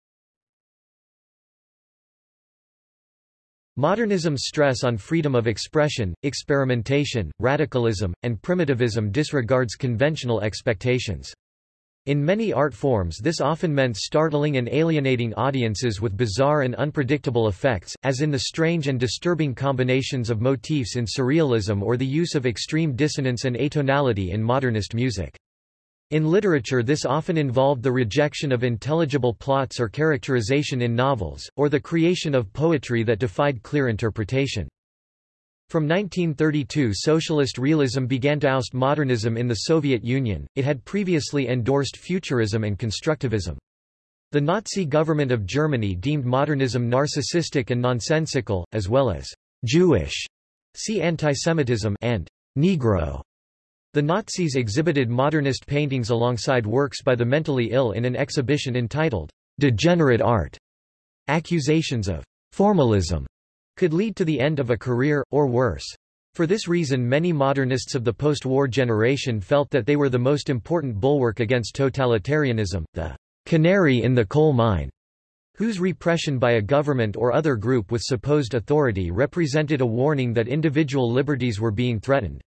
[SPEAKER 1] Modernism's stress on freedom of expression, experimentation, radicalism, and primitivism disregards conventional expectations. In many art forms this often meant startling and alienating audiences with bizarre and unpredictable effects, as in the strange and disturbing combinations of motifs in surrealism or the use of extreme dissonance and atonality in modernist music. In literature this often involved the rejection of intelligible plots or characterization in novels, or the creation of poetry that defied clear interpretation. From 1932 socialist realism began to oust modernism in the Soviet Union, it had previously endorsed futurism and constructivism. The Nazi government of Germany deemed modernism narcissistic and nonsensical, as well as Jewish, see antisemitism, and Negro. The Nazis exhibited modernist paintings alongside works by the mentally ill in an exhibition entitled Degenerate Art. Accusations of formalism could lead to the end of a career, or worse. For this reason many modernists of the post-war generation felt that they were the most important bulwark against totalitarianism, the canary in the coal mine, whose repression by a government or other group with supposed authority represented a warning that individual liberties were being threatened.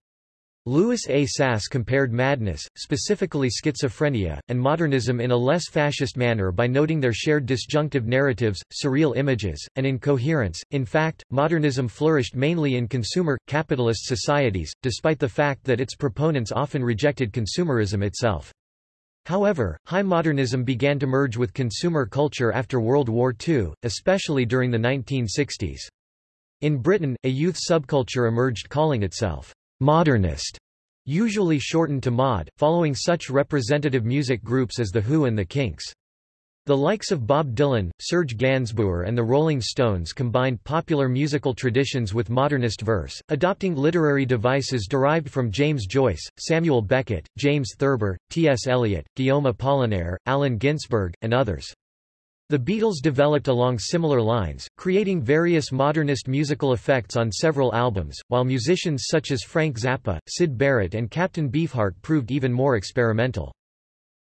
[SPEAKER 1] Louis A. Sass compared madness, specifically schizophrenia, and modernism in a less fascist manner by noting their shared disjunctive narratives, surreal images, and incoherence. In fact, modernism flourished mainly in consumer, capitalist societies, despite the fact that its proponents often rejected consumerism itself. However, high modernism began to merge with consumer culture after World War II, especially during the 1960s. In Britain, a youth subculture emerged calling itself modernist, usually shortened to mod, following such representative music groups as The Who and The Kinks. The likes of Bob Dylan, Serge Gainsbourg and the Rolling Stones combined popular musical traditions with modernist verse, adopting literary devices derived from James Joyce, Samuel Beckett, James Thurber, T.S. Eliot, Guillaume Apollinaire, Allen Ginsberg, and others. The Beatles developed along similar lines, creating various modernist musical effects on several albums, while musicians such as Frank Zappa, Syd Barrett and Captain Beefheart proved even more experimental.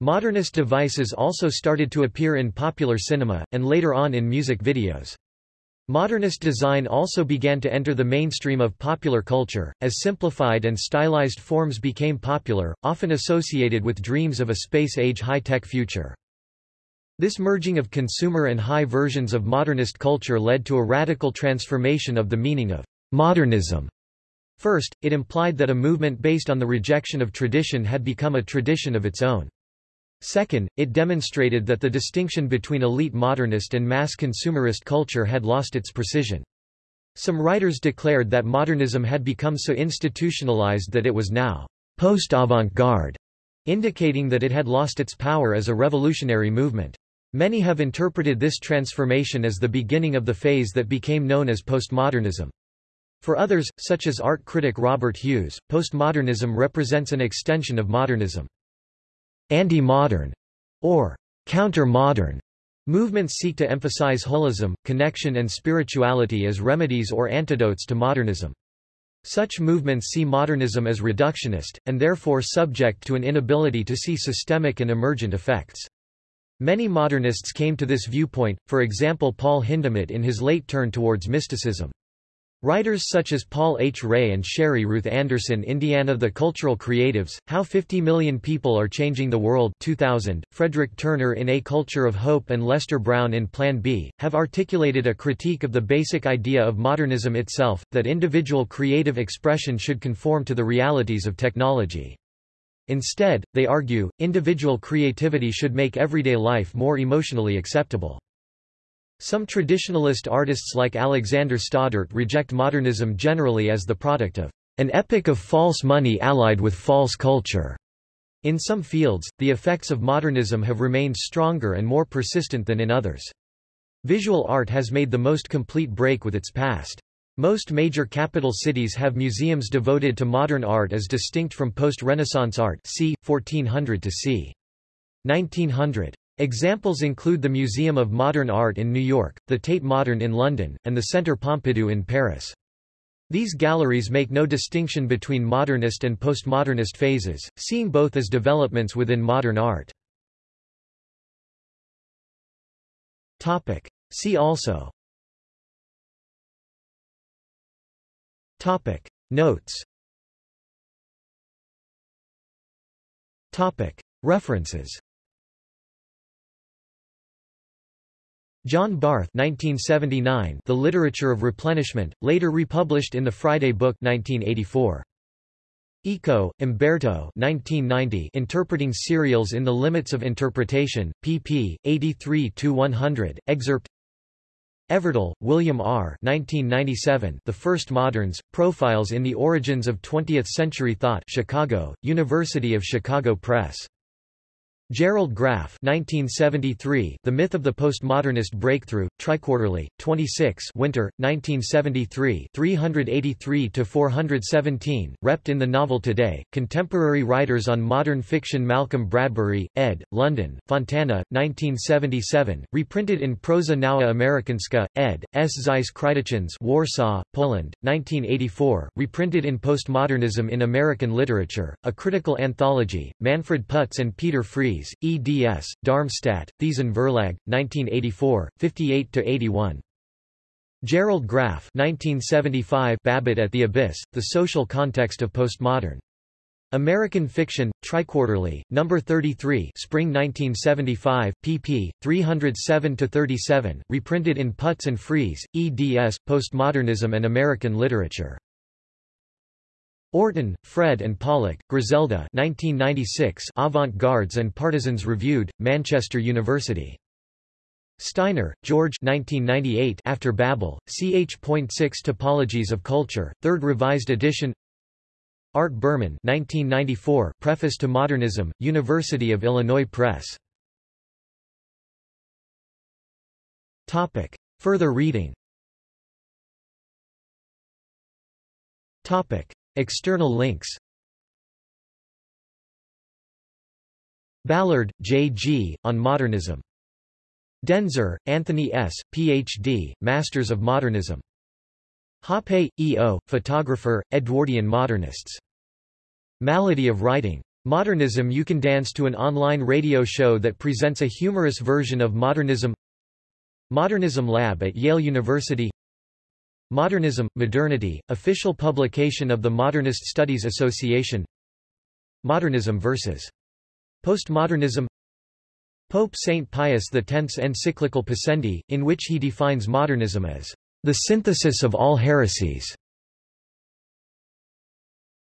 [SPEAKER 1] Modernist devices also started to appear in popular cinema, and later on in music videos. Modernist design also began to enter the mainstream of popular culture, as simplified and stylized forms became popular, often associated with dreams of a space-age high-tech future. This merging of consumer and high versions of modernist culture led to a radical transformation of the meaning of modernism. First, it implied that a movement based on the rejection of tradition had become a tradition of its own. Second, it demonstrated that the distinction between elite modernist and mass consumerist culture had lost its precision. Some writers declared that modernism had become so institutionalized that it was now post-avant-garde, indicating that it had lost its power as a revolutionary movement. Many have interpreted this transformation as the beginning of the phase that became known as postmodernism. For others, such as art critic Robert Hughes, postmodernism represents an extension of modernism. Anti-modern, or counter-modern, movements seek to emphasize holism, connection and spirituality as remedies or antidotes to modernism. Such movements see modernism as reductionist, and therefore subject to an inability to see systemic and emergent effects. Many modernists came to this viewpoint, for example Paul Hindemith in his late turn towards mysticism. Writers such as Paul H. Ray and Sherry Ruth Anderson Indiana The Cultural Creatives, How 50 Million People Are Changing the World 2000, Frederick Turner in A Culture of Hope and Lester Brown in Plan B, have articulated a critique of the basic idea of modernism itself, that individual creative expression should conform to the realities of technology. Instead, they argue, individual creativity should make everyday life more emotionally acceptable. Some traditionalist artists like Alexander Stoddart reject modernism generally as the product of an epic of false money allied with false culture. In some fields, the effects of modernism have remained stronger and more persistent than in others. Visual art has made the most complete break with its past. Most major capital cities have museums devoted to modern art as distinct from post-Renaissance art c. 1400 to c. 1900. Examples include the Museum of Modern Art in New York, the Tate Modern in London, and the Centre Pompidou in Paris. These galleries make no distinction between modernist and postmodernist phases, seeing both as developments within modern art. Topic. See also Topic Notes Topic References John Barth 1979 The Literature of Replenishment, later republished in the Friday Book 1984. Eco, Umberto 1990 Interpreting Serials in the Limits of Interpretation, pp. 83-100, excerpt Everdell, William R. 1997, the First Moderns, Profiles in the Origins of Twentieth-Century Thought Chicago, University of Chicago Press. Gerald Graff 1973, The Myth of the Postmodernist Breakthrough, Triquarterly, 26 Winter, 1973 383-417, rept in the novel Today, Contemporary Writers on Modern Fiction Malcolm Bradbury, ed., London, Fontana, 1977, reprinted in Proza Nowa Amerykańska, ed., S. Zeiss Krytychins Warsaw, Poland, 1984, reprinted in Postmodernism in American Literature, a critical anthology, Manfred Putz and Peter Eds, Darmstadt, Thiessen Verlag, 1984, 58-81. Gerald Graff 1975 Babbitt at the Abyss, The Social Context of Postmodern. American Fiction, Triquarterly, No. 33 Spring 1975, pp. 307–37, reprinted in Putz and Fries, eds, Postmodernism and American Literature. Orton, Fred and Pollock, Griselda 1996 Avant-Gardes and Partisans Reviewed, Manchester University. Steiner, George 1998 After Babel, ch.6 Topologies of Culture, 3rd Revised Edition Art Berman 1994 Preface to Modernism, University of Illinois Press. Topic. Further reading Topic. External links Ballard, J. G., On Modernism. Denzer, Anthony S., Ph.D., Masters of Modernism. Hoppe, E. O., photographer, Edwardian Modernists. Malady of Writing. Modernism You can dance to an online radio show that presents a humorous version of modernism Modernism Lab at Yale University Modernism, Modernity, official publication of the Modernist Studies Association Modernism vs. Postmodernism Pope St. Pius X's encyclical Pascendi, in which he defines modernism as the synthesis of all heresies.